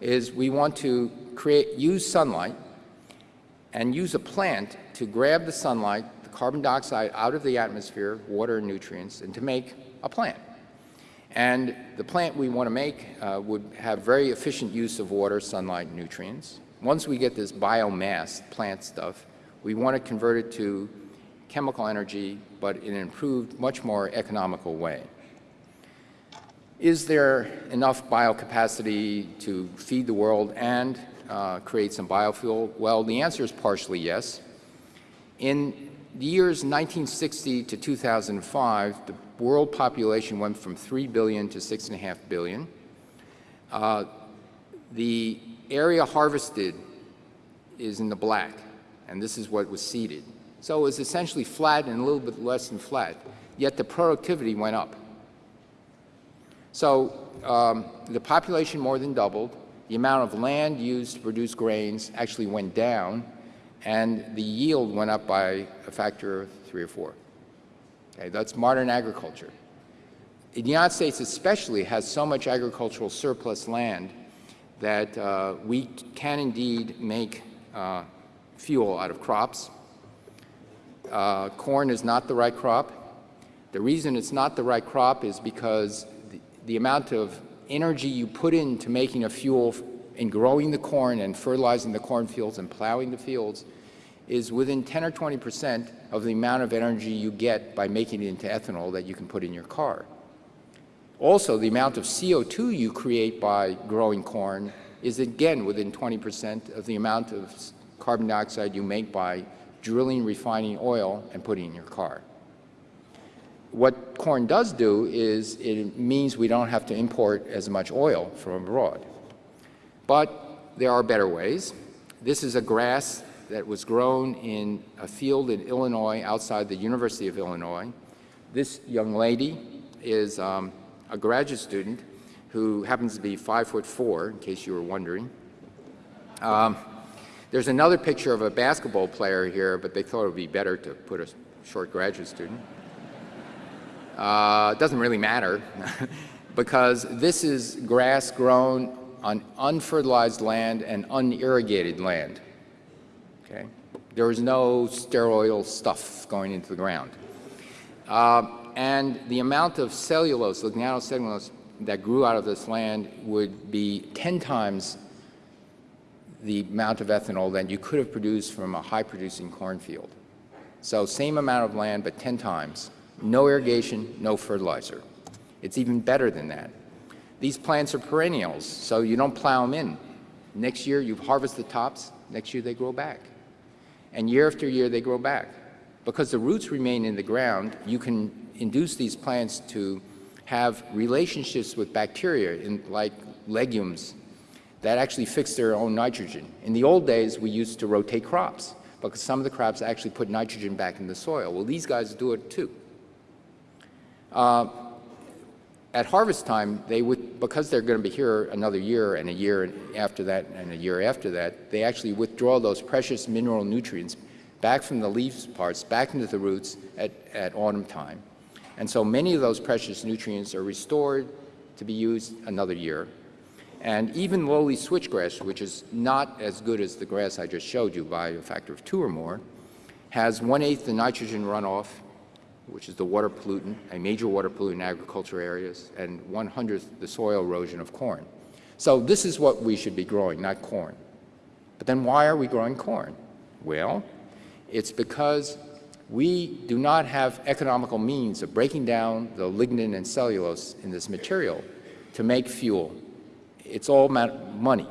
is we want to create, use sunlight and use a plant to grab the sunlight, the carbon dioxide out of the atmosphere, water and nutrients, and to make a plant. And the plant we want to make uh, would have very efficient use of water, sunlight, nutrients. Once we get this biomass, plant stuff, we want to convert it to chemical energy, but in an improved, much more economical way. Is there enough biocapacity to feed the world and uh, create some biofuel? Well, the answer is partially yes. In the years 1960 to 2005, the world population went from 3 billion to 6.5 billion. Uh, the area harvested is in the black, and this is what was seeded. So it was essentially flat and a little bit less than flat, yet the productivity went up. So um, the population more than doubled, the amount of land used to produce grains actually went down, and the yield went up by a factor of three or four. Okay, that's modern agriculture. The United States especially has so much agricultural surplus land that uh, we can indeed make uh, fuel out of crops. Uh, corn is not the right crop. The reason it's not the right crop is because the, the amount of energy you put into making a fuel and growing the corn and fertilizing the cornfields and plowing the fields is within 10 or 20 percent of the amount of energy you get by making it into ethanol that you can put in your car. Also, the amount of CO2 you create by growing corn is again within 20 percent of the amount of carbon dioxide you make by drilling, refining oil, and putting in your car. What corn does do is it means we don't have to import as much oil from abroad. But there are better ways. This is a grass that was grown in a field in Illinois outside the University of Illinois. This young lady is um, a graduate student who happens to be five foot four, in case you were wondering. Um, there's another picture of a basketball player here, but they thought it would be better to put a short graduate student. Uh, it doesn't really matter *laughs* because this is grass grown on unfertilized land and unirrigated land. Okay? There is no steroidal stuff going into the ground. Uh, and the amount of cellulose, lignocellulose, that grew out of this land would be 10 times the amount of ethanol that you could have produced from a high-producing cornfield. So same amount of land, but 10 times. No irrigation, no fertilizer. It's even better than that. These plants are perennials, so you don't plow them in. Next year, you harvest the tops. Next year, they grow back. And year after year, they grow back. Because the roots remain in the ground, you can induce these plants to have relationships with bacteria, in, like legumes, that actually fix their own nitrogen. In the old days, we used to rotate crops because some of the crops actually put nitrogen back in the soil. Well, these guys do it too. Uh, at harvest time, they would, because they're going to be here another year and a year after that and a year after that, they actually withdraw those precious mineral nutrients back from the leaves parts, back into the roots at, at autumn time. And so many of those precious nutrients are restored to be used another year. And even lowly switchgrass, which is not as good as the grass I just showed you by a factor of two or more, has one-eighth the nitrogen runoff which is the water pollutant, a major water pollutant in agriculture areas, and one-hundredth the soil erosion of corn. So this is what we should be growing, not corn. But then why are we growing corn? Well, it's because we do not have economical means of breaking down the lignin and cellulose in this material to make fuel. It's all money.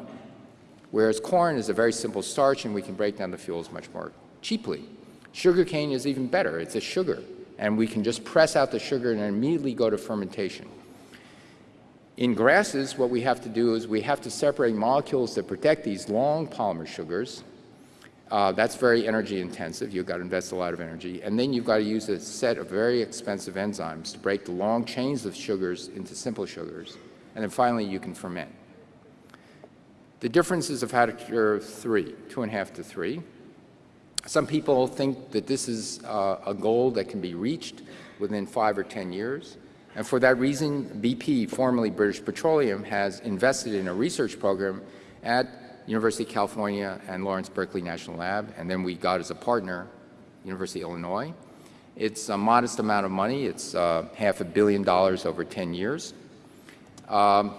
Whereas corn is a very simple starch and we can break down the fuels much more cheaply. Sugarcane is even better. It's a sugar and we can just press out the sugar and immediately go to fermentation. In grasses, what we have to do is we have to separate molecules that protect these long polymer sugars. Uh, that's very energy intensive. You've got to invest a lot of energy. And then you've got to use a set of very expensive enzymes to break the long chains of sugars into simple sugars. And then finally, you can ferment. The difference is a factor of three, two and a half to three. Some people think that this is uh, a goal that can be reached within five or 10 years. And for that reason, BP, formerly British Petroleum, has invested in a research program at University of California and Lawrence Berkeley National Lab, and then we got as a partner University of Illinois. It's a modest amount of money. It's uh, half a billion dollars over 10 years. Um,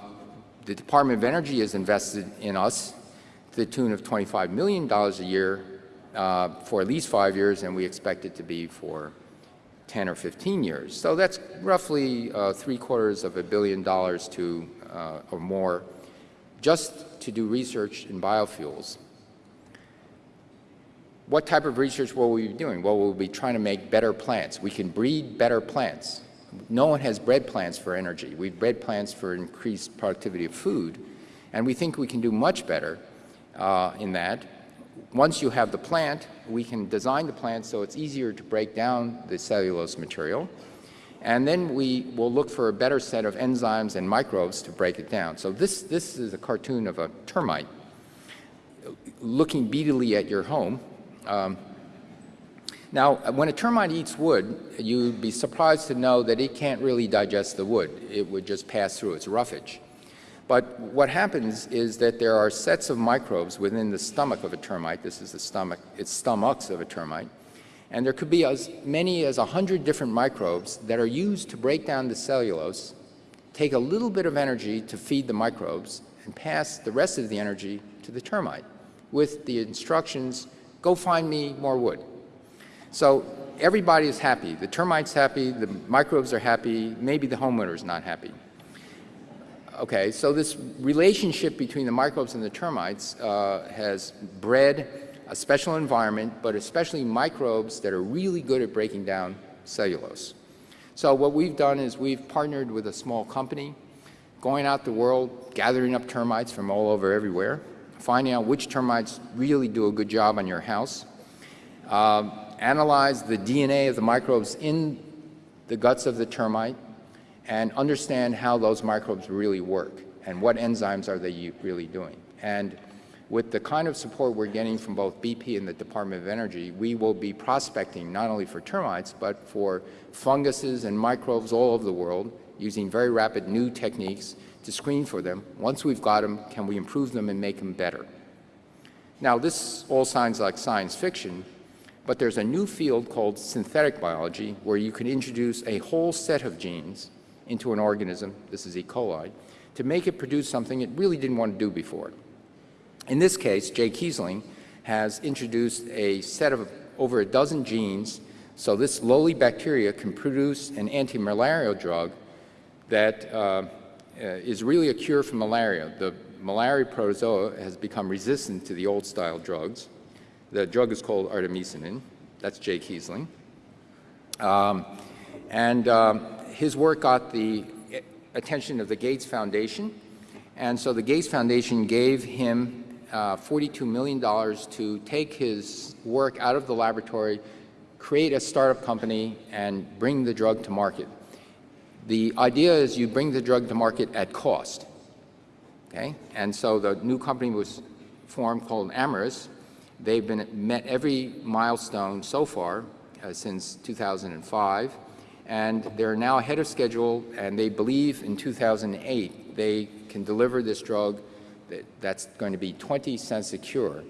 the Department of Energy has invested in us to the tune of $25 million a year uh, for at least five years, and we expect it to be for 10 or 15 years. So that's roughly uh, three quarters of a billion dollars to uh, or more just to do research in biofuels. What type of research will we be doing? Well, we'll be trying to make better plants. We can breed better plants. No one has bred plants for energy. We've bred plants for increased productivity of food, and we think we can do much better uh, in that once you have the plant, we can design the plant so it's easier to break down the cellulose material. And then we will look for a better set of enzymes and microbes to break it down. So this, this is a cartoon of a termite looking beadily at your home. Um, now, when a termite eats wood, you'd be surprised to know that it can't really digest the wood. It would just pass through its roughage. But what happens is that there are sets of microbes within the stomach of a termite. This is the stomach, it's stomachs of a termite. And there could be as many as 100 different microbes that are used to break down the cellulose, take a little bit of energy to feed the microbes, and pass the rest of the energy to the termite with the instructions, go find me more wood. So everybody is happy. The termite's happy, the microbes are happy, maybe the homeowner is not happy. Okay, so this relationship between the microbes and the termites uh, has bred a special environment, but especially microbes that are really good at breaking down cellulose. So what we've done is we've partnered with a small company, going out the world, gathering up termites from all over everywhere, finding out which termites really do a good job on your house, um, analyze the DNA of the microbes in the guts of the termite, and understand how those microbes really work and what enzymes are they really doing. And with the kind of support we're getting from both BP and the Department of Energy, we will be prospecting not only for termites, but for funguses and microbes all over the world using very rapid new techniques to screen for them. Once we've got them, can we improve them and make them better? Now, this all sounds like science fiction, but there's a new field called synthetic biology where you can introduce a whole set of genes into an organism, this is E. coli, to make it produce something it really didn't want to do before. In this case, Jay Keasling has introduced a set of over a dozen genes so this lowly bacteria can produce an anti-malarial drug that uh, is really a cure for malaria. The malaria protozoa has become resistant to the old-style drugs. The drug is called artemisinin. That's Jay Keasling. Um, and um, his work got the attention of the Gates Foundation, and so the Gates Foundation gave him uh, $42 million to take his work out of the laboratory, create a startup company, and bring the drug to market. The idea is you bring the drug to market at cost. Okay? And so the new company was formed called Amyris. They've been met every milestone so far uh, since 2005, and they're now ahead of schedule, and they believe in 2008 they can deliver this drug that's going to be 20 cents a cure.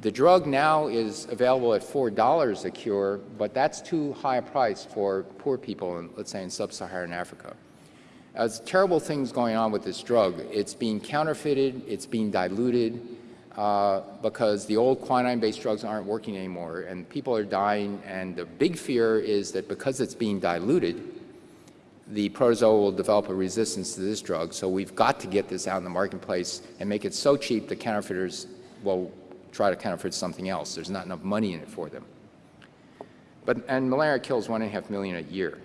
The drug now is available at $4 a cure, but that's too high a price for poor people, in, let's say in sub-Saharan Africa. There's terrible things going on with this drug. It's being counterfeited, it's being diluted, uh, because the old quinine-based drugs aren't working anymore, and people are dying, and the big fear is that because it's being diluted, the protozoa will develop a resistance to this drug. So we've got to get this out in the marketplace and make it so cheap the counterfeiters will try to counterfeit something else. There's not enough money in it for them. But, and malaria kills one and a half million a year.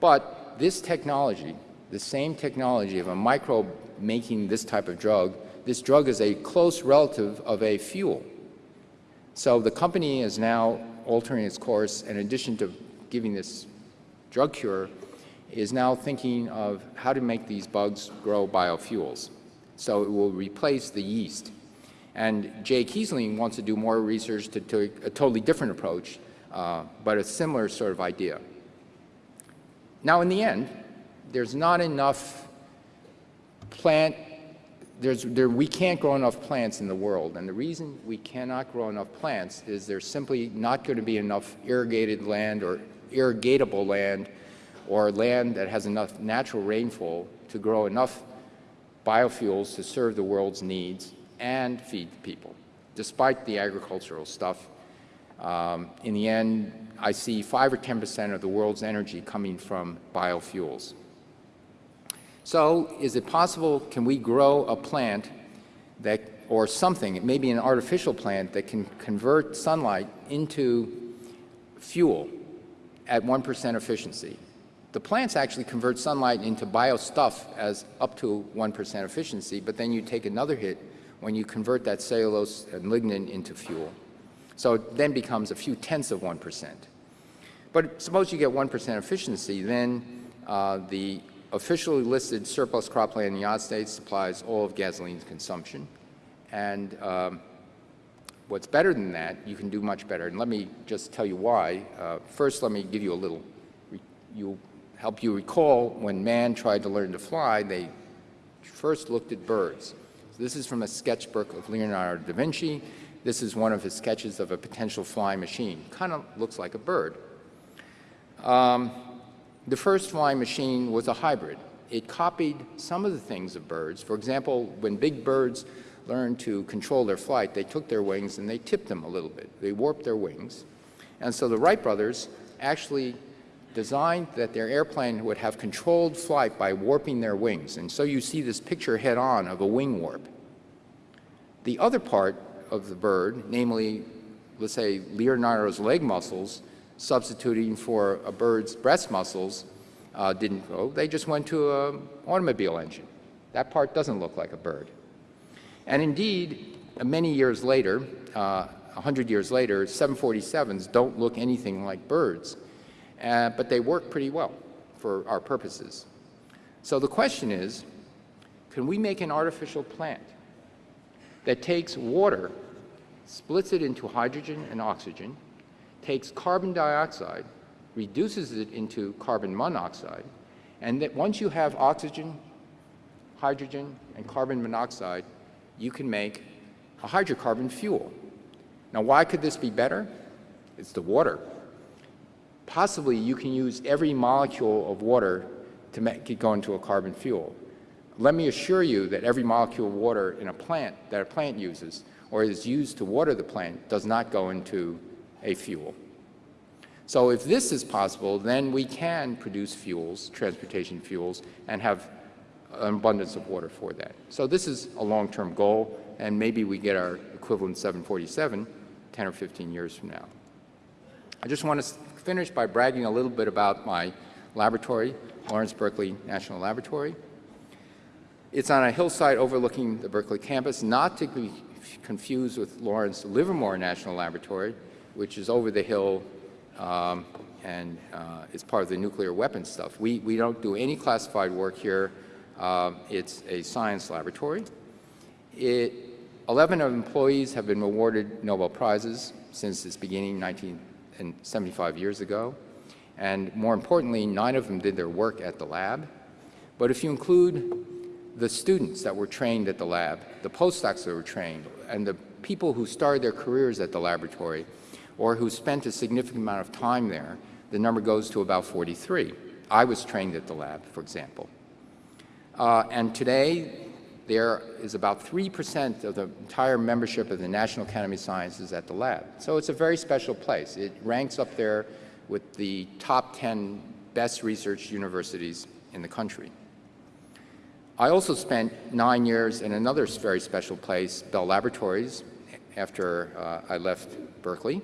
But this technology, the same technology of a microbe making this type of drug, this drug is a close relative of a fuel. So the company is now altering its course in addition to giving this drug cure is now thinking of how to make these bugs grow biofuels. So it will replace the yeast. And Jay Keasling wants to do more research to, to a totally different approach, uh, but a similar sort of idea. Now, in the end, there's not enough plant, there, we can't grow enough plants in the world. And the reason we cannot grow enough plants is there's simply not going to be enough irrigated land or irrigatable land or land that has enough natural rainfall to grow enough biofuels to serve the world's needs and feed people, despite the agricultural stuff. Um, in the end, I see 5 or 10 percent of the world's energy coming from biofuels. So is it possible, can we grow a plant that, or something, it may be an artificial plant that can convert sunlight into fuel at 1% efficiency. The plants actually convert sunlight into bio-stuff as up to 1% efficiency, but then you take another hit when you convert that cellulose and lignin into fuel. So it then becomes a few tenths of 1%. But suppose you get 1% efficiency, then uh, the officially listed surplus cropland in the United States supplies all of gasoline's consumption. And um, what's better than that, you can do much better. And let me just tell you why. Uh, first, let me give you a little, you help you recall when man tried to learn to fly, they first looked at birds. So this is from a sketchbook of Leonardo da Vinci. This is one of his sketches of a potential flying machine. Kind of looks like a bird. Um, the first flying machine was a hybrid. It copied some of the things of birds. For example, when big birds learned to control their flight, they took their wings and they tipped them a little bit. They warped their wings. And so the Wright brothers actually designed that their airplane would have controlled flight by warping their wings. And so you see this picture head on of a wing warp. The other part of the bird, namely, let's say Leonardo's leg muscles, substituting for a bird's breast muscles, uh, didn't go. They just went to an automobile engine. That part doesn't look like a bird. And indeed, many years later, uh, 100 years later, 747s don't look anything like birds, uh, but they work pretty well for our purposes. So the question is, can we make an artificial plant that takes water, splits it into hydrogen and oxygen, takes carbon dioxide, reduces it into carbon monoxide, and that once you have oxygen, hydrogen, and carbon monoxide, you can make a hydrocarbon fuel. Now, why could this be better? It's the water. Possibly you can use every molecule of water to make it go into a carbon fuel. Let me assure you that every molecule of water in a plant that a plant uses or is used to water the plant does not go into a fuel. So if this is possible, then we can produce fuels, transportation fuels, and have an abundance of water for that. So this is a long-term goal, and maybe we get our equivalent 747 10 or 15 years from now. I just want to finish by bragging a little bit about my laboratory, Lawrence Berkeley National Laboratory. It's on a hillside overlooking the Berkeley campus, not to be confused with Lawrence Livermore National Laboratory, which is over the hill um, and uh, is part of the nuclear weapons stuff. We, we don't do any classified work here. Um, it's a science laboratory. It, 11 of employees have been awarded Nobel Prizes since its beginning 1975 years ago. And more importantly, nine of them did their work at the lab. But if you include the students that were trained at the lab, the postdocs that were trained, and the people who started their careers at the laboratory, or who spent a significant amount of time there, the number goes to about 43. I was trained at the lab, for example. Uh, and today, there is about 3% of the entire membership of the National Academy of Sciences at the lab. So it's a very special place. It ranks up there with the top 10 best research universities in the country. I also spent nine years in another very special place, Bell Laboratories, after uh, I left Berkeley.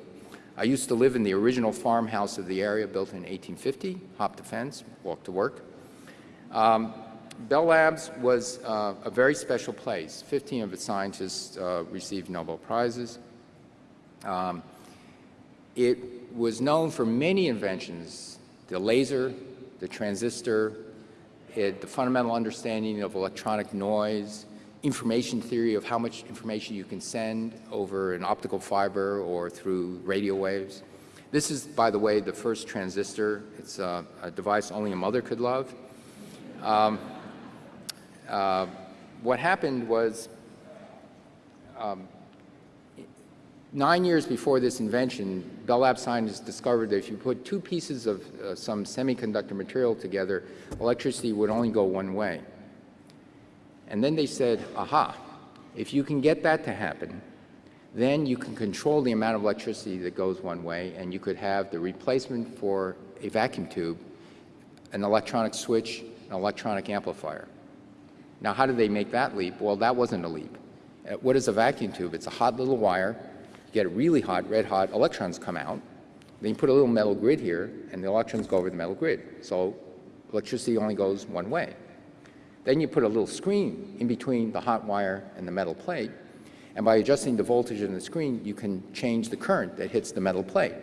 I used to live in the original farmhouse of the area built in 1850, hop the fence, walk to work. Um, Bell Labs was uh, a very special place. 15 of its scientists uh, received Nobel Prizes. Um, it was known for many inventions, the laser, the transistor, it, the fundamental understanding of electronic noise, information theory of how much information you can send over an optical fiber or through radio waves. This is, by the way, the first transistor. It's a, a device only a mother could love. Um, uh, what happened was um, nine years before this invention, Bell Labs scientists discovered that if you put two pieces of uh, some semiconductor material together, electricity would only go one way. And then they said, aha, if you can get that to happen, then you can control the amount of electricity that goes one way, and you could have the replacement for a vacuum tube, an electronic switch, an electronic amplifier. Now, how did they make that leap? Well, that wasn't a leap. Uh, what is a vacuum tube? It's a hot little wire. You get it really hot, red hot, electrons come out. Then you put a little metal grid here, and the electrons go over the metal grid. So electricity only goes one way. Then you put a little screen in between the hot wire and the metal plate, and by adjusting the voltage in the screen, you can change the current that hits the metal plate.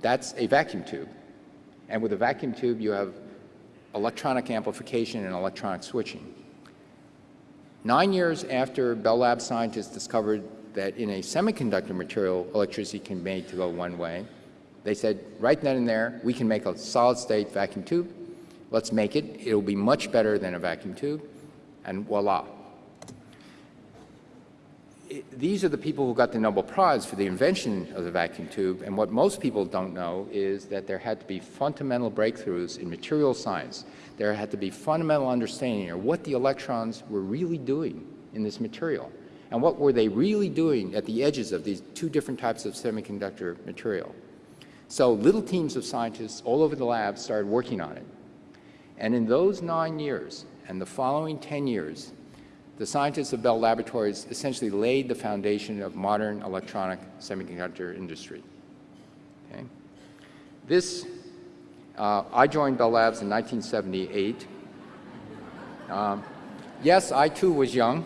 That's a vacuum tube. And with a vacuum tube, you have electronic amplification and electronic switching. Nine years after Bell Lab scientists discovered that in a semiconductor material, electricity can be made to go one way. They said, right then and there, we can make a solid-state vacuum tube. Let's make it. It'll be much better than a vacuum tube. And voila. It- these are the people who got the Nobel Prize for the invention of the vacuum tube. And what most people don't know is that there had to be fundamental breakthroughs in material science. There had to be fundamental understanding of what the electrons were really doing in this material. And what were they really doing at the edges of these two different types of semiconductor material. So little teams of scientists all over the lab started working on it. And in those nine years and the following 10 years, the scientists of Bell Laboratories essentially laid the foundation of modern electronic semiconductor industry. Okay? This, uh, I joined Bell Labs in 1978. Um, yes, I too was young.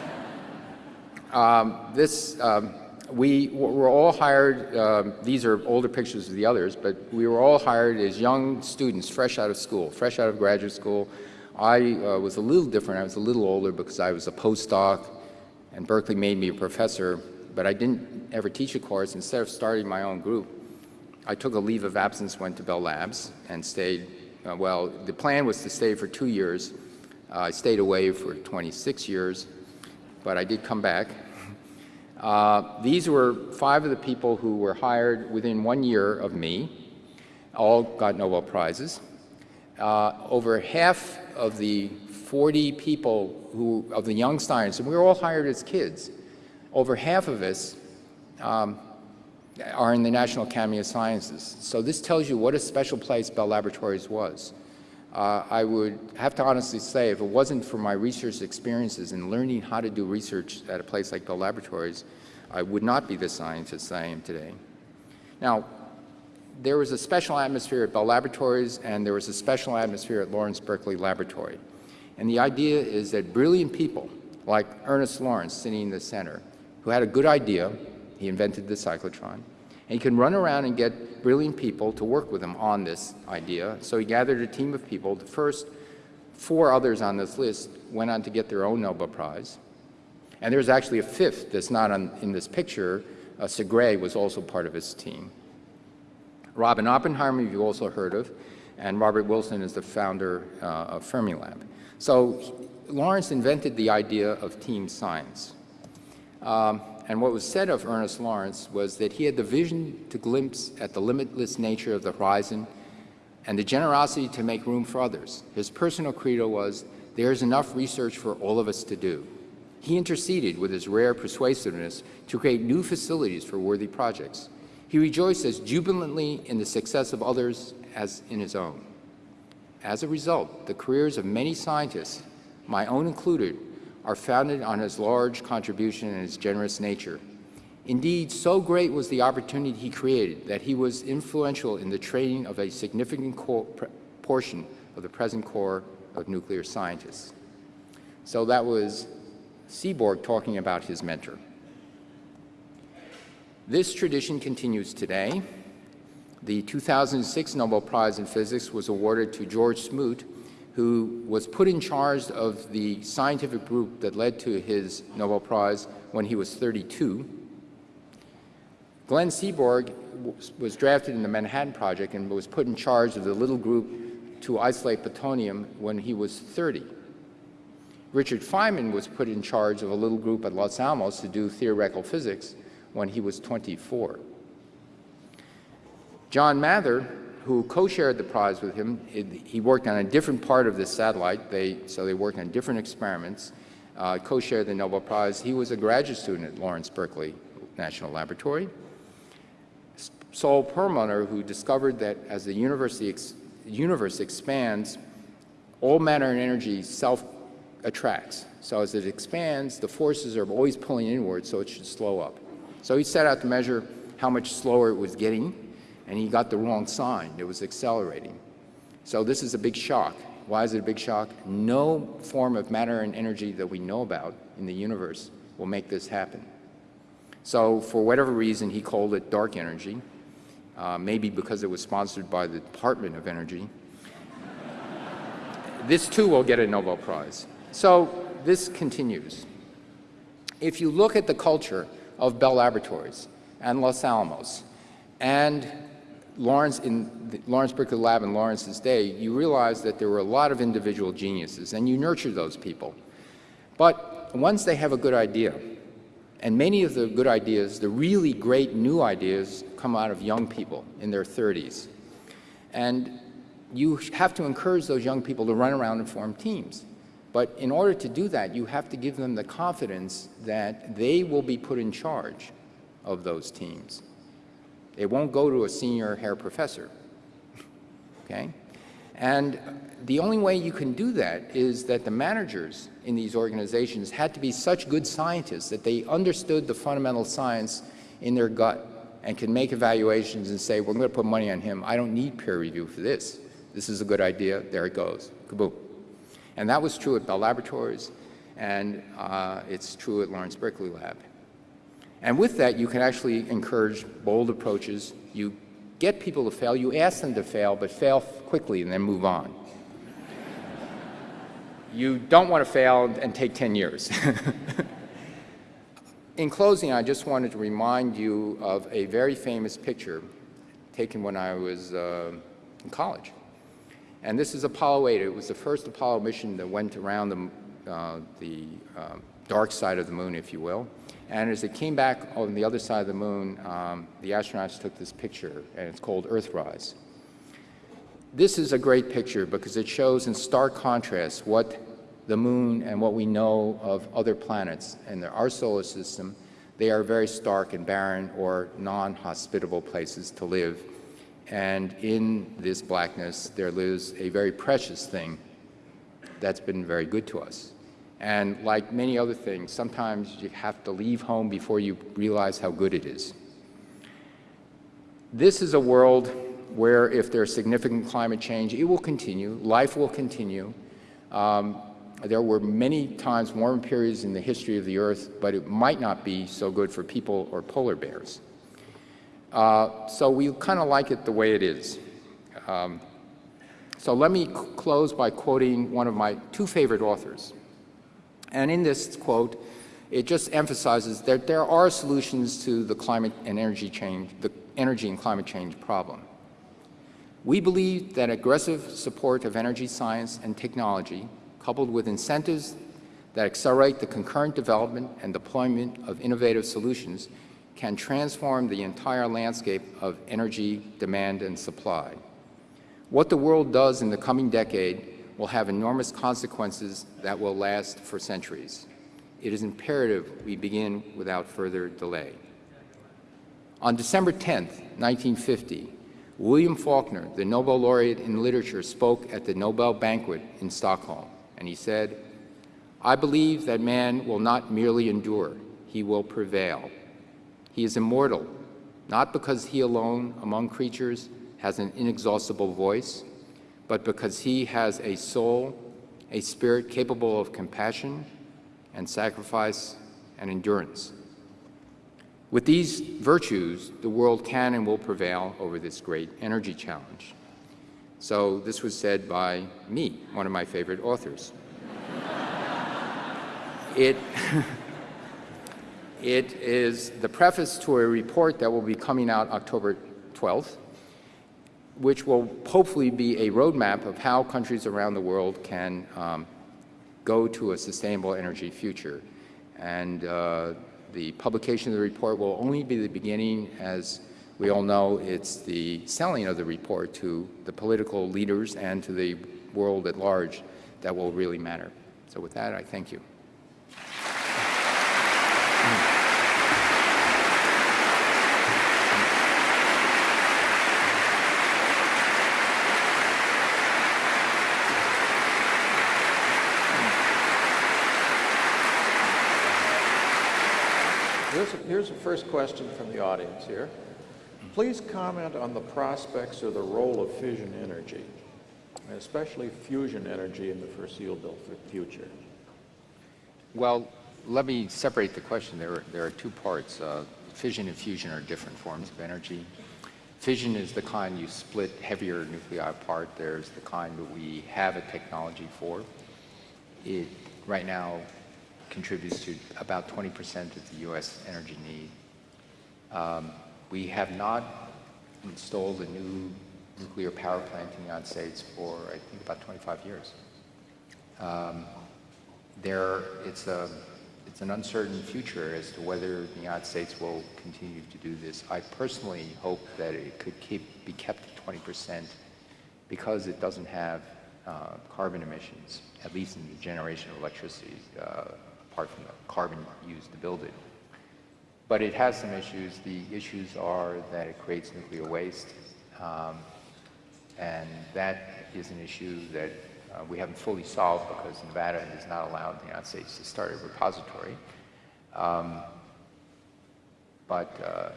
*laughs* um, this, um, we were all hired, um, these are older pictures of the others, but we were all hired as young students, fresh out of school, fresh out of graduate school. I uh, was a little different. I was a little older because I was a postdoc, and Berkeley made me a professor, but I didn't ever teach a course. Instead of starting my own group, I took a leave of absence, went to Bell Labs, and stayed, uh, well, the plan was to stay for two years. Uh, I stayed away for 26 years, but I did come back. Uh, these were five of the people who were hired within one year of me, all got Nobel Prizes. Uh, over half of the 40 people who, of the young scientists, and we were all hired as kids, over half of us um, are in the National Academy of Sciences. So this tells you what a special place Bell Laboratories was. Uh, I would have to honestly say, if it wasn't for my research experiences and learning how to do research at a place like Bell Laboratories, I would not be the scientist I am today. Now, there was a special atmosphere at Bell Laboratories and there was a special atmosphere at Lawrence Berkeley Laboratory. And the idea is that brilliant people, like Ernest Lawrence sitting in the center, who had a good idea, he invented the cyclotron, and he can run around and get brilliant people to work with him on this idea. So he gathered a team of people. The first four others on this list went on to get their own Nobel Prize. And there's actually a fifth that's not on, in this picture. Uh, Segre was also part of his team. Robert Oppenheimer, you've also heard of, and Robert Wilson is the founder uh, of Fermilab. So Lawrence invented the idea of team science. Um, and what was said of Ernest Lawrence was that he had the vision to glimpse at the limitless nature of the horizon and the generosity to make room for others. His personal credo was, there's enough research for all of us to do. He interceded with his rare persuasiveness to create new facilities for worthy projects. He rejoiced as jubilantly in the success of others as in his own. As a result, the careers of many scientists, my own included, are founded on his large contribution and his generous nature. Indeed, so great was the opportunity he created that he was influential in the training of a significant portion of the present core of nuclear scientists. So that was Seaborg talking about his mentor. This tradition continues today. The 2006 Nobel Prize in Physics was awarded to George Smoot, who was put in charge of the scientific group that led to his Nobel Prize when he was 32. Glenn Seaborg was drafted in the Manhattan Project and was put in charge of the little group to isolate plutonium when he was 30. Richard Feynman was put in charge of a little group at Los Alamos to do theoretical physics when he was 24. John Mather, who co-shared the prize with him, it, he worked on a different part of this satellite, they, so they worked on different experiments, uh, co-shared the Nobel Prize. He was a graduate student at Lawrence Berkeley National Laboratory. Saul Perlmutter, who discovered that as the ex universe expands, all matter and energy self-attracts. So as it expands, the forces are always pulling inward, so it should slow up. So he set out to measure how much slower it was getting, and he got the wrong sign. It was accelerating. So this is a big shock. Why is it a big shock? No form of matter and energy that we know about in the universe will make this happen. So for whatever reason, he called it dark energy, uh, maybe because it was sponsored by the Department of Energy. this too will get a Nobel Prize. So this continues. if you look at the culture of Bell Laboratories and Los Alamos and Lawrence in the Lawrence Berkeley Lab in Lawrence's day, you realize that there were a lot of individual geniuses, and you nurture those people. But once they have a good idea, and many of the good ideas, the really great new ideas, come out of young people in their 30s. And you have to encourage those young people to run around and form teams. But in order to do that, you have to give them the confidence that they will be put in charge of those teams. It won't go to a senior hair professor. *laughs* Okay? And the only way you can do that is that the managers in these organizations had to be such good scientists that they understood the fundamental science in their gut and can make evaluations and say, we're going to put money on him. I don't need peer review for this. This is a good idea. There it goes. Kaboom. And that was true at Bell Laboratories, and uh, it's true at Lawrence Berkeley Lab. And with that, you can actually encourage bold approaches. You get people to fail. You ask them to fail, but fail quickly and then move on. you don't want to fail and take 10 years. *laughs* In closing, I just wanted to remind you of a very famous picture taken when I was uh, in college. And this is Apollo 8. It was the first Apollo mission that went around the, uh, the uh, dark side of the moon, if you will. And as it came back on the other side of the moon, um, the astronauts took this picture, and it's called Earthrise. This is a great picture because it shows in stark contrast what the moon and what we know of other planets in our solar system. They are very stark and barren or non-hospitable places to live. And in this blackness, there lives a very precious thing that's been very good to us. And like many other things, sometimes you have to leave home before you realize how good it is. This is a world where if there's significant climate change, it will continue, life will continue. Um, there were many times warmer periods in the history of the Earth, but it might not be so good for people or polar bears. Uh, so we kind of like it the way it is. Um, so let me close by quoting one of my two favorite authors, and in this quote, it just emphasizes that there are solutions to the climate and energy change, the energy and climate change problem. We believe that aggressive support of energy science and technology, coupled with incentives that accelerate the concurrent development and deployment of innovative solutions, can transform the entire landscape of energy demand and supply. What the world does in the coming decade will have enormous consequences that will last for centuries. It is imperative we begin without further delay. On December 10, 1950, William Faulkner, the Nobel laureate in literature, spoke at the Nobel banquet in Stockholm, and he said, I believe that man will not merely endure, he will prevail. He is immortal, not because he alone among creatures has an inexhaustible voice, but because he has a soul, a spirit capable of compassion and sacrifice and endurance. With these virtues, the world can and will prevail over this great energy challenge. So this was said by me, one of my favorite authors. *laughs* it, *laughs* it is the preface to a report that will be coming out October 12th, which will hopefully be a roadmap of how countries around the world can um, go to a sustainable energy future. And uh, the publication of the report will only be the beginning. As we all know, it's the selling of the report to the political leaders and to the world at large that will really matter. So with that, I thank you. Here's, here's the first question from the audience here. Please comment on the prospects or the role of fission energy, especially fusion energy in the foreseeable future. Well, let me separate the question. There are, there are two parts. Uh, fission and fusion are different forms of energy. Fission is the kind you split heavier nuclei apart. There's the kind that we have a technology for. It, right now, contributes to about 20% of the U.S. energy need. Um, we have not installed a new nuclear power plant in the United States for, I think, about 25 years. Um, there, it's, a, it's an uncertain future as to whether the United States will continue to do this. I personally hope that it could keep, be kept at 20 percent because it doesn't have uh, carbon emissions, at least in the generation of electricity, uh, apart from the carbon used to build it. But it has some issues. The issues are that it creates nuclear waste, um, and that is an issue that uh, we haven't fully solved because Nevada is not allowed the United States to start a repository. Um, but, uh,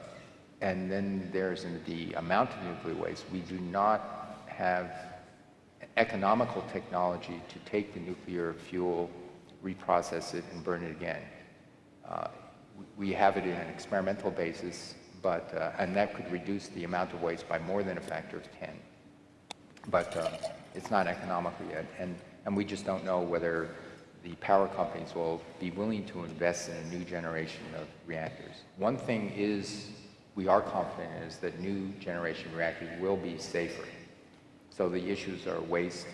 and then there's the amount of nuclear waste. We do not have economical technology to take the nuclear fuel, reprocess it, and burn it again. Uh, we have it in an experimental basis, but, uh, and that could reduce the amount of waste by more than a factor of 10. But uh, it's not economical yet, and, and we just don't know whether the power companies will be willing to invest in a new generation of reactors. One thing is, we are confident is that new generation reactors will be safer. So the issues are waste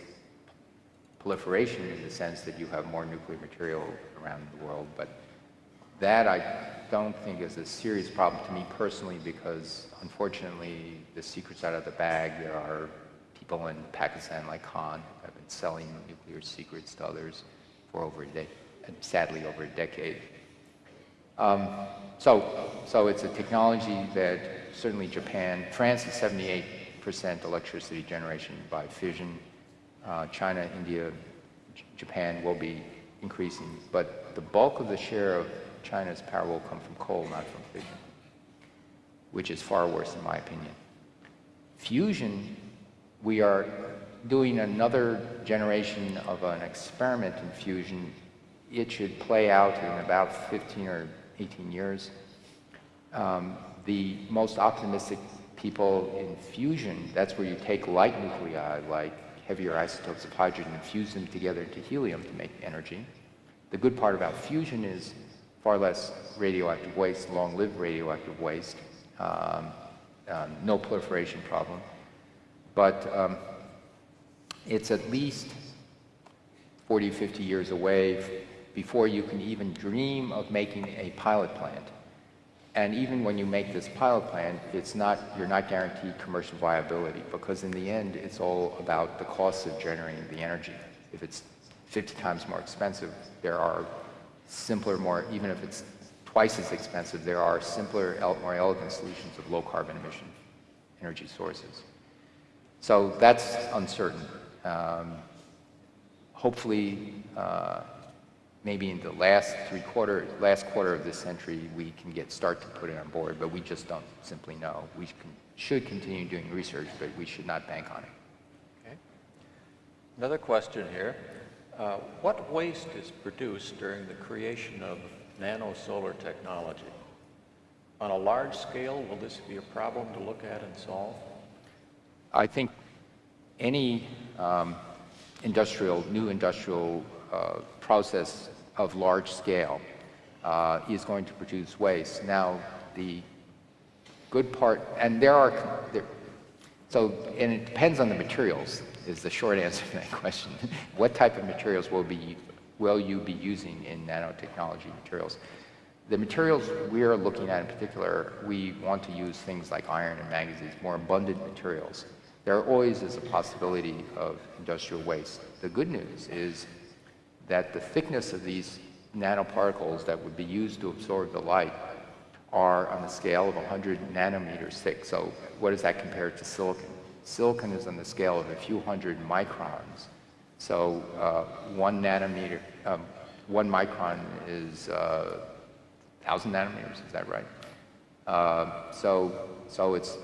proliferation in the sense that you have more nuclear material around the world, but that I don't think is a serious problem to me personally because unfortunately the secret's out of the bag. There are people in Pakistan like Khan who have been selling nuclear secrets to others for over a decade, sadly over a decade. Um, so, so it's a technology that certainly Japan, France is 78 percent electricity generation by fission. Uh, China, India, J Japan will be increasing, but the bulk of the share of China's power will come from coal, not from fission, which is far worse in my opinion. Fusion, we are doing another generation of an experiment in fusion. It should play out in about 15 or 18 years. Um, the most optimistic people in fusion, that's where you take light nuclei, like heavier isotopes of hydrogen, and fuse them together into helium to make energy. The good part about fusion is far less radioactive waste, long-lived radioactive waste, um, um, no proliferation problem. But um, it's at least 40, 50 years away before you can even dream of making a pilot plant. And even when you make this pilot plant, it's not, you're not guaranteed commercial viability because in the end, it's all about the cost of generating the energy. If it's 50 times more expensive, there are simpler, more, even if it's twice as expensive, there are simpler, more elegant solutions of low carbon emission energy sources. So that's uncertain. Um, hopefully, uh, maybe in the last three quarter, last quarter of this century, we can get start to put it on board, but we just don't simply know. We can, should continue doing research, but we should not bank on it. Okay. Another question here. Uh, what waste is produced during the creation of nano-solar technology? On a large scale, will this be a problem to look at and solve? I think any um, industrial, new industrial uh, process of large scale uh, is going to produce waste. Now, the good part, and there are, there, so, and it depends on the materials, is the short answer to that *laughs* question. what type of materials will, be, will you be using in nanotechnology materials? The materials we are looking at in particular, we want to use things like iron and manganese, more abundant materials. There always is a possibility of industrial waste. The good news is that the thickness of these nanoparticles that would be used to absorb the light are on the scale of 100 nanometers thick. So what does that compare to silicon? Silicon is on the scale of a few hundred microns. So uh, one nanometer, um, one micron is uh, 1,000 nanometers, is that right? Uh, so, so it's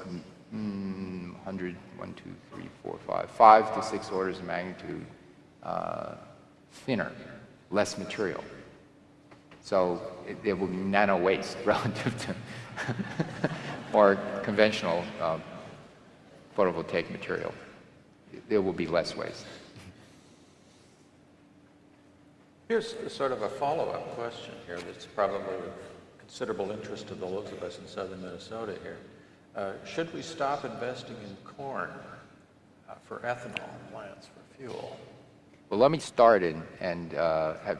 mm, 100, 1, 2, 3, 4, 5, 5 to 6 orders of magnitude uh, thinner, less material. So it, it will be nano waste *laughs* relative to *laughs* more conventional uh, photovoltaic material. There will be less waste. Here's sort of a follow-up question here that's probably of considerable interest to those of us in southern Minnesota here. Uh, Should we stop investing in corn uh, for ethanol plants for fuel? Well, let me start and, and uh, have,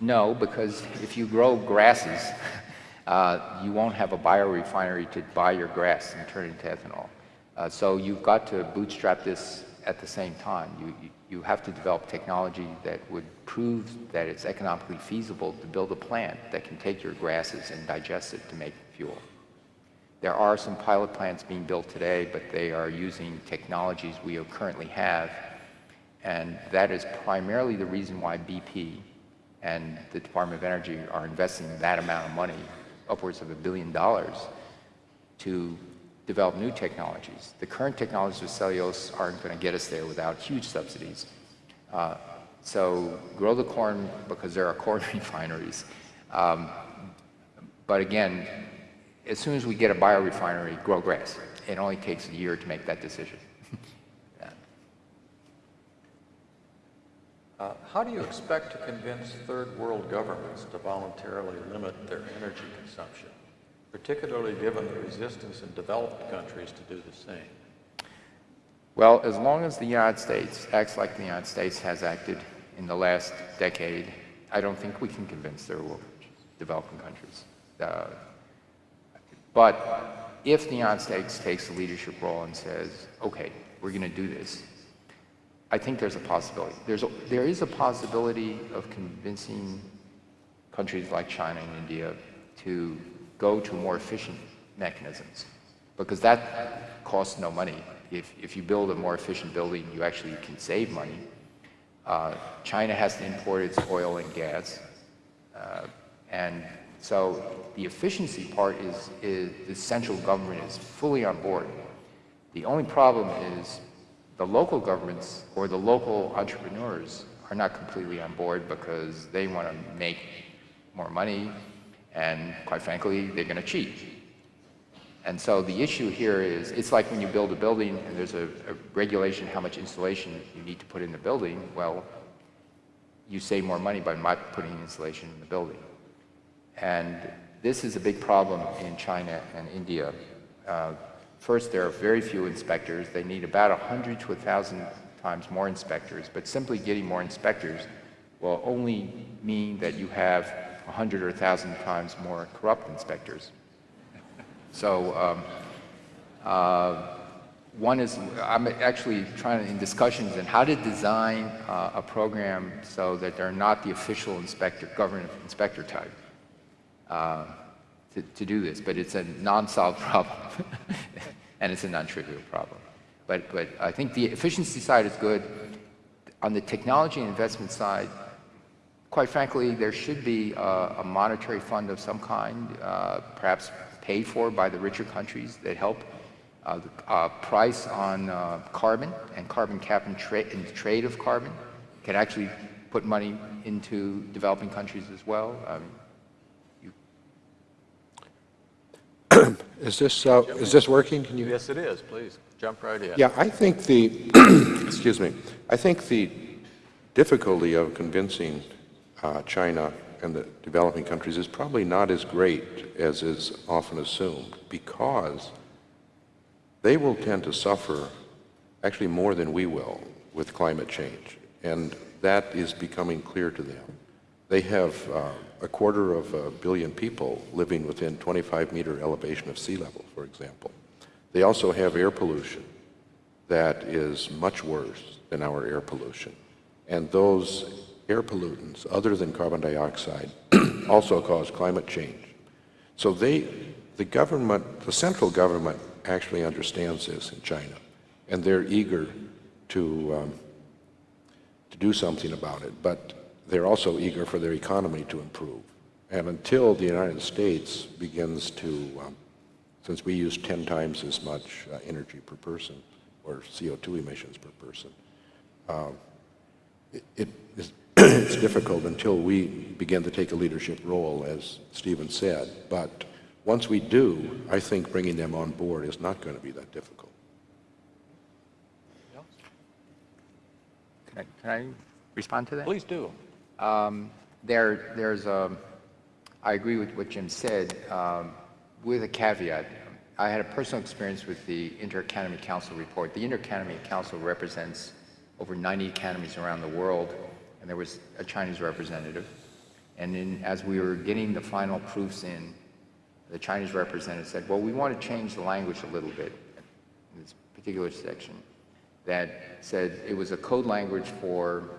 no, because if you grow grasses, *laughs* uh, you won't have a biorefinery to buy your grass and turn it into ethanol. Uh, so you've got to bootstrap this at the same time. You, you, you have to develop technology that would prove that it's economically feasible to build a plant that can take your grasses and digest it to make fuel. There are some pilot plants being built today, but they are using technologies we currently have and that is primarily the reason why BP and the Department of Energy are investing that amount of money, upwards of a billion dollars, to develop new technologies. The current technologies with cellulose aren't going to get us there without huge subsidies. Uh, so grow the corn because there are corn *laughs* refineries. Um, but again, as soon as we get a biorefinery, grow grass. It only takes a year to make that decision. *laughs* Uh, How do you expect to convince third world governments to voluntarily limit their energy consumption, particularly given the resistance in developed countries to do the same? Well, as long as the United States acts like the United States has acted in the last decade, I don't think we can convince world developing countries. Uh, but if the United States takes a leadership role and says, okay, we're going to do this, I think there's a possibility. There's a, there is a possibility of convincing countries like China and India to go to more efficient mechanisms because that costs no money. If, if you build a more efficient building, you actually can save money. Uh, China has to import its oil and gas. Uh, and so the efficiency part is, is the central government is fully on board. The only problem is the local governments or the local entrepreneurs are not completely on board because they want to make more money and quite frankly, they're going to cheat. And so the issue here is, it's like when you build a building and there's a, a, regulation how much insulation you need to put in the building. Well, you save more money by not putting insulation in the building. And this is a big problem in China and India. Uh, First, there are very few inspectors. They need about 100 to 1,000 times more inspectors, but simply getting more inspectors will only mean that you have 100 or 1,000 times more corrupt inspectors. So um, uh, one is, I'm actually trying to, in discussions and how to design uh, a program so that they're not the official inspector, government inspector type. Uh, to, to do this, but it's a non-solved *laughs* problem, and it's a non-trivial problem. But, but I think the efficiency side is good. On the technology and investment side, quite frankly, there should be a, a monetary fund of some kind, uh, perhaps paid for by the richer countries that help. Uh, the uh, price on uh, carbon and carbon cap and, tra and trade of carbon can actually put money into developing countries as well. Um, Is this, uh, is this working? Can you? Yes, it is. Please, jump right in. Yeah, I think the, *clears throat* excuse me, I think the difficulty of convincing uh, China and the developing countries is probably not as great as is often assumed because they will tend to suffer actually more than we will with climate change. And that is becoming clear to them. They have uh, a quarter of a billion people living within 25 meter elevation of sea level, for example. They also have air pollution that is much worse than our air pollution. And those air pollutants, other than carbon dioxide, *clears throat* also cause climate change. So they, the government, the central government actually understands this in China, and they're eager to, um, to do something about it. But they're also eager for their economy to improve. And until the United States begins to, um, since we use 10 times as much uh, energy per person, or CO2 emissions per person, uh, it, it it's difficult until we begin to take a leadership role, as Stephen said. But once we do, I think bringing them on board is not going to be that difficult. Can I, can I respond to that? Please do. Um, There, there's a, I agree with what Jim said, um, with a caveat. I had a personal experience with the Inter-Academy Council report. The Inter-Academy Council represents over 90 academies around the world, and there was a Chinese representative. And then, as we were getting the final proofs in, the Chinese representative said, well, we want to change the language a little bit in this particular section, that said it was a code language for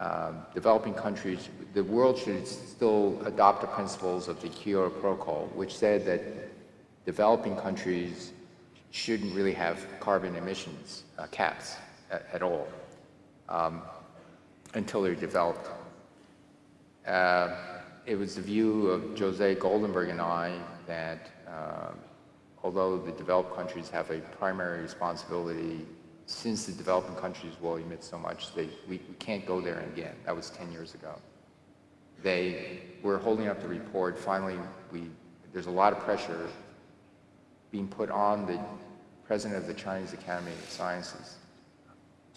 um, developing countries, the world should still adopt the principles of the Kyoto Protocol, which said that developing countries shouldn't really have carbon emissions uh, caps at, at all um, until they're developed. Uh, it was the view of Jose Goldemberg and I that uh, although the developed countries have a primary responsibility since the developing countries will emit so much, they, we, we can't go there again. That was 10 years ago. They were holding up the report. Finally, we, there's a lot of pressure being put on the president of the Chinese Academy of Sciences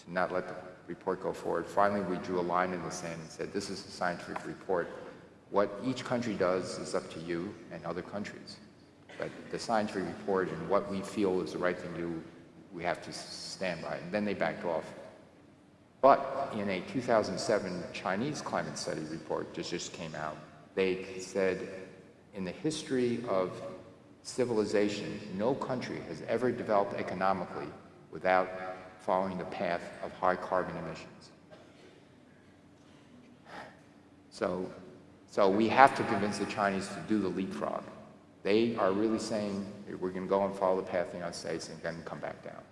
to not let the report go forward. Finally, we drew a line in the sand and said, this is a scientific report. What each country does is up to you and other countries. But the scientific report and what we feel is the right thing to do, we have to stand by. And then they backed off. But in a 2007 Chinese climate study report that just came out, they said in the history of civilization, no country has ever developed economically without following the path of high carbon emissions. So, so we have to convince the Chinese to do the leapfrog. They are really saying, we're going to go and follow the path of the United States and then come back down.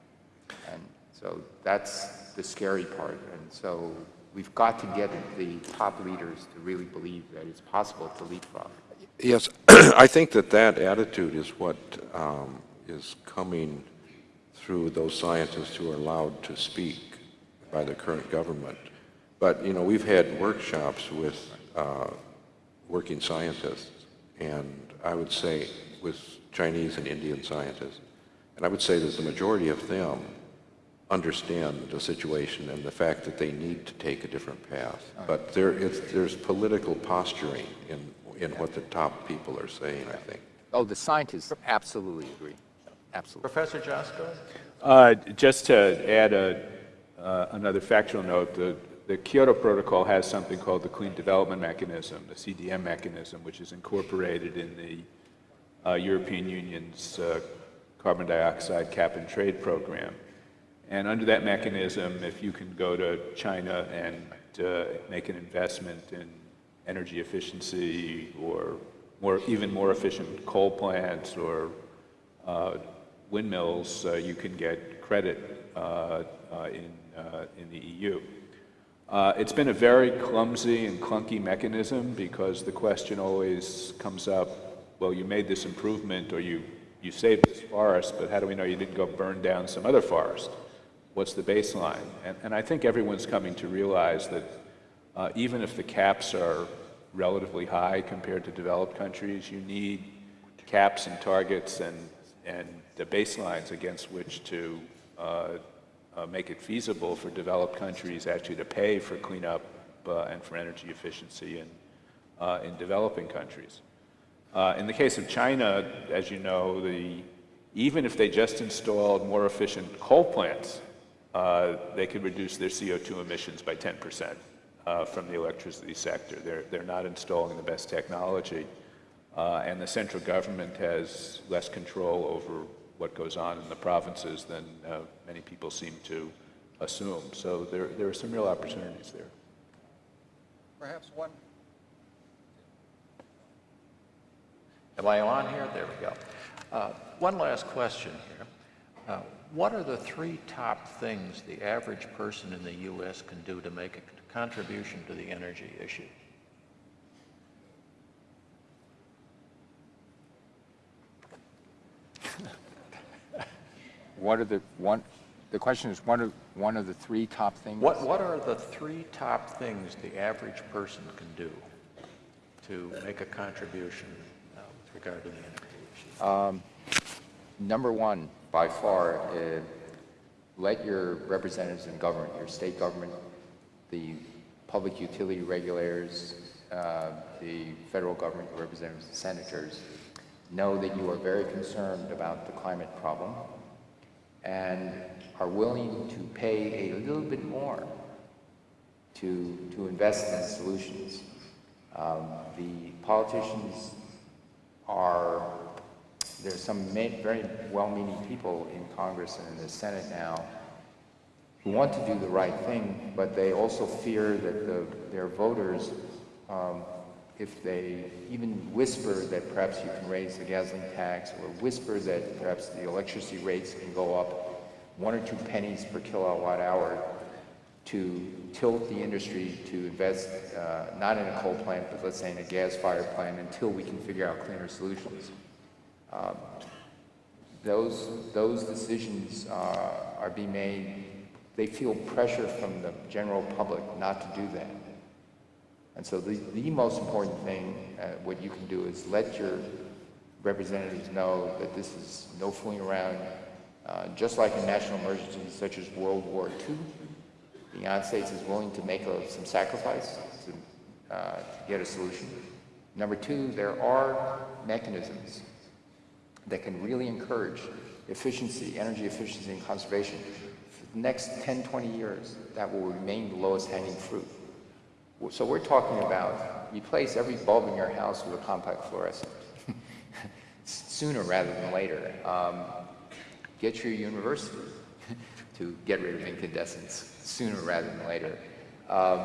And so that's the scary part. And so we've got to get the top leaders to really believe that it's possible to leapfrog. Yes, *clears throat* I think that that attitude is what um, is coming through those scientists who are allowed to speak by the current government. But, you know, we've had workshops with uh, working scientists, and I would say with Chinese and Indian scientists, and I would say that the majority of them understand the situation and the fact that they need to take a different path. But there is, there's political posturing in, in what the top people are saying, I think. Oh, the scientists absolutely agree. Absolutely. Professor Joskow? Uh, Just to add a, uh, another factual note, the, the Kyoto Protocol has something called the Clean Development Mechanism, the CDM mechanism, which is incorporated in the uh, European Union's uh, carbon dioxide cap and trade program. And under that mechanism, if you can go to China and uh, make an investment in energy efficiency or more, even more efficient coal plants or uh, windmills, uh, you can get credit uh, uh, in, in the EU. It's been a very clumsy and clunky mechanism because the question always comes up, well, you made this improvement or you, you saved this forest, but how do we know you didn't go burn down some other forest? What's the baseline? And, and I think everyone's coming to realize that uh, even if the caps are relatively high compared to developed countries, you need caps and targets and, and the baselines against which to uh, uh, make it feasible for developed countries actually to pay for cleanup uh, and for energy efficiency in, uh, in developing countries. Uh, in the case of China, as you know, the, even if they just installed more efficient coal plants, uh, they could reduce their CO2 emissions by 10% uh, from the electricity sector. They're, they're not installing the best technology, and the central government has less control over what goes on in the provinces than uh, many people seem to assume. So there, there are some real opportunities there. Perhaps one. Am I on here? There we go. Uh, One last question here. Uh, What are the three top things the average person in the U.S. can do to make a contribution to the energy issue? What are the, one, the question is, one of, one of the three top things? What, what are the three top things the average person can do to make a contribution uh, with regard to the energy issue? Number one, by far, uh, let your representatives in government, your state government, the public utility regulators, uh, the federal government representatives, and senators know that you are very concerned about the climate problem and are willing to pay a little bit more to, to invest in solutions. Um, the politicians are, there's some very well-meaning people in Congress and in the Senate now who want to do the right thing, but they also fear that the, their voters, um, if they even whisper that perhaps you can raise the gasoline tax or whisper that perhaps the electricity rates can go up one or two pennies per kilowatt hour to tilt the industry to invest uh, not in a coal plant, but let's say in a gas-fired plant until we can figure out cleaner solutions. Um, those, those decisions uh, are being made, they feel pressure from the general public not to do that. And so the, the most important thing, uh, what you can do is let your representatives know that this is no fooling around. Uh, just like in national emergencies such as World War II, the United States is willing to make a, some sacrifice to, uh, to get a solution. Number two, there are mechanisms that can really encourage efficiency, energy efficiency and conservation. For the next 10, 20 years, that will remain the lowest hanging fruit. So we're talking about replace every bulb in your house with a compact fluorescent *laughs* sooner rather than later. Um, get your university *laughs* to get rid of incandescents sooner rather than later. Um,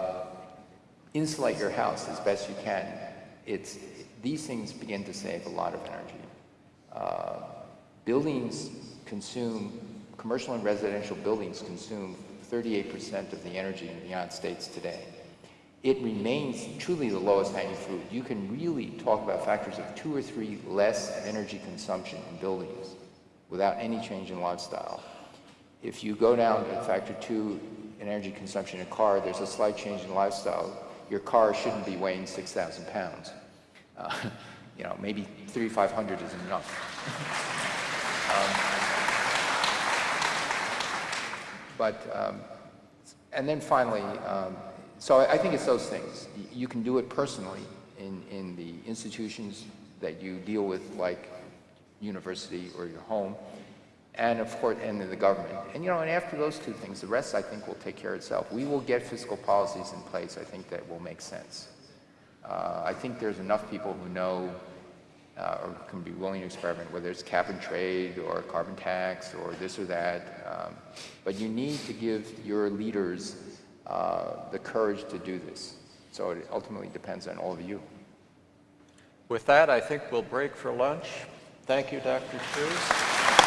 insulate your house as best you can. It's, these things begin to save a lot of energy. Uh, buildings consume, commercial and residential buildings consume 38% of the energy in the United States today. It remains truly the lowest hanging fruit. You can really talk about factors of two or three less energy consumption in buildings without any change in lifestyle. If you go down to factor two in energy consumption in a car, there's a slight change in lifestyle. Your car shouldn't be weighing 6,000 pounds. Uh, *laughs* you know, maybe 3,500 is enough. *laughs* um, but, um, and then finally, um, so I think it's those things. You can do it personally in, in the institutions that you deal with, like university or your home, and of course, and in the government. And you know, and after those two things, the rest I think will take care of itself. We will get fiscal policies in place, I think, that will make sense. Uh, I think there's enough people who know uh, or can be willing to experiment, whether it's cap and trade or carbon tax or this or that. Um, but you need to give your leaders uh, the courage to do this. So it ultimately depends on all of you. With that, I think we'll break for lunch. Thank you, Dr. Cruz.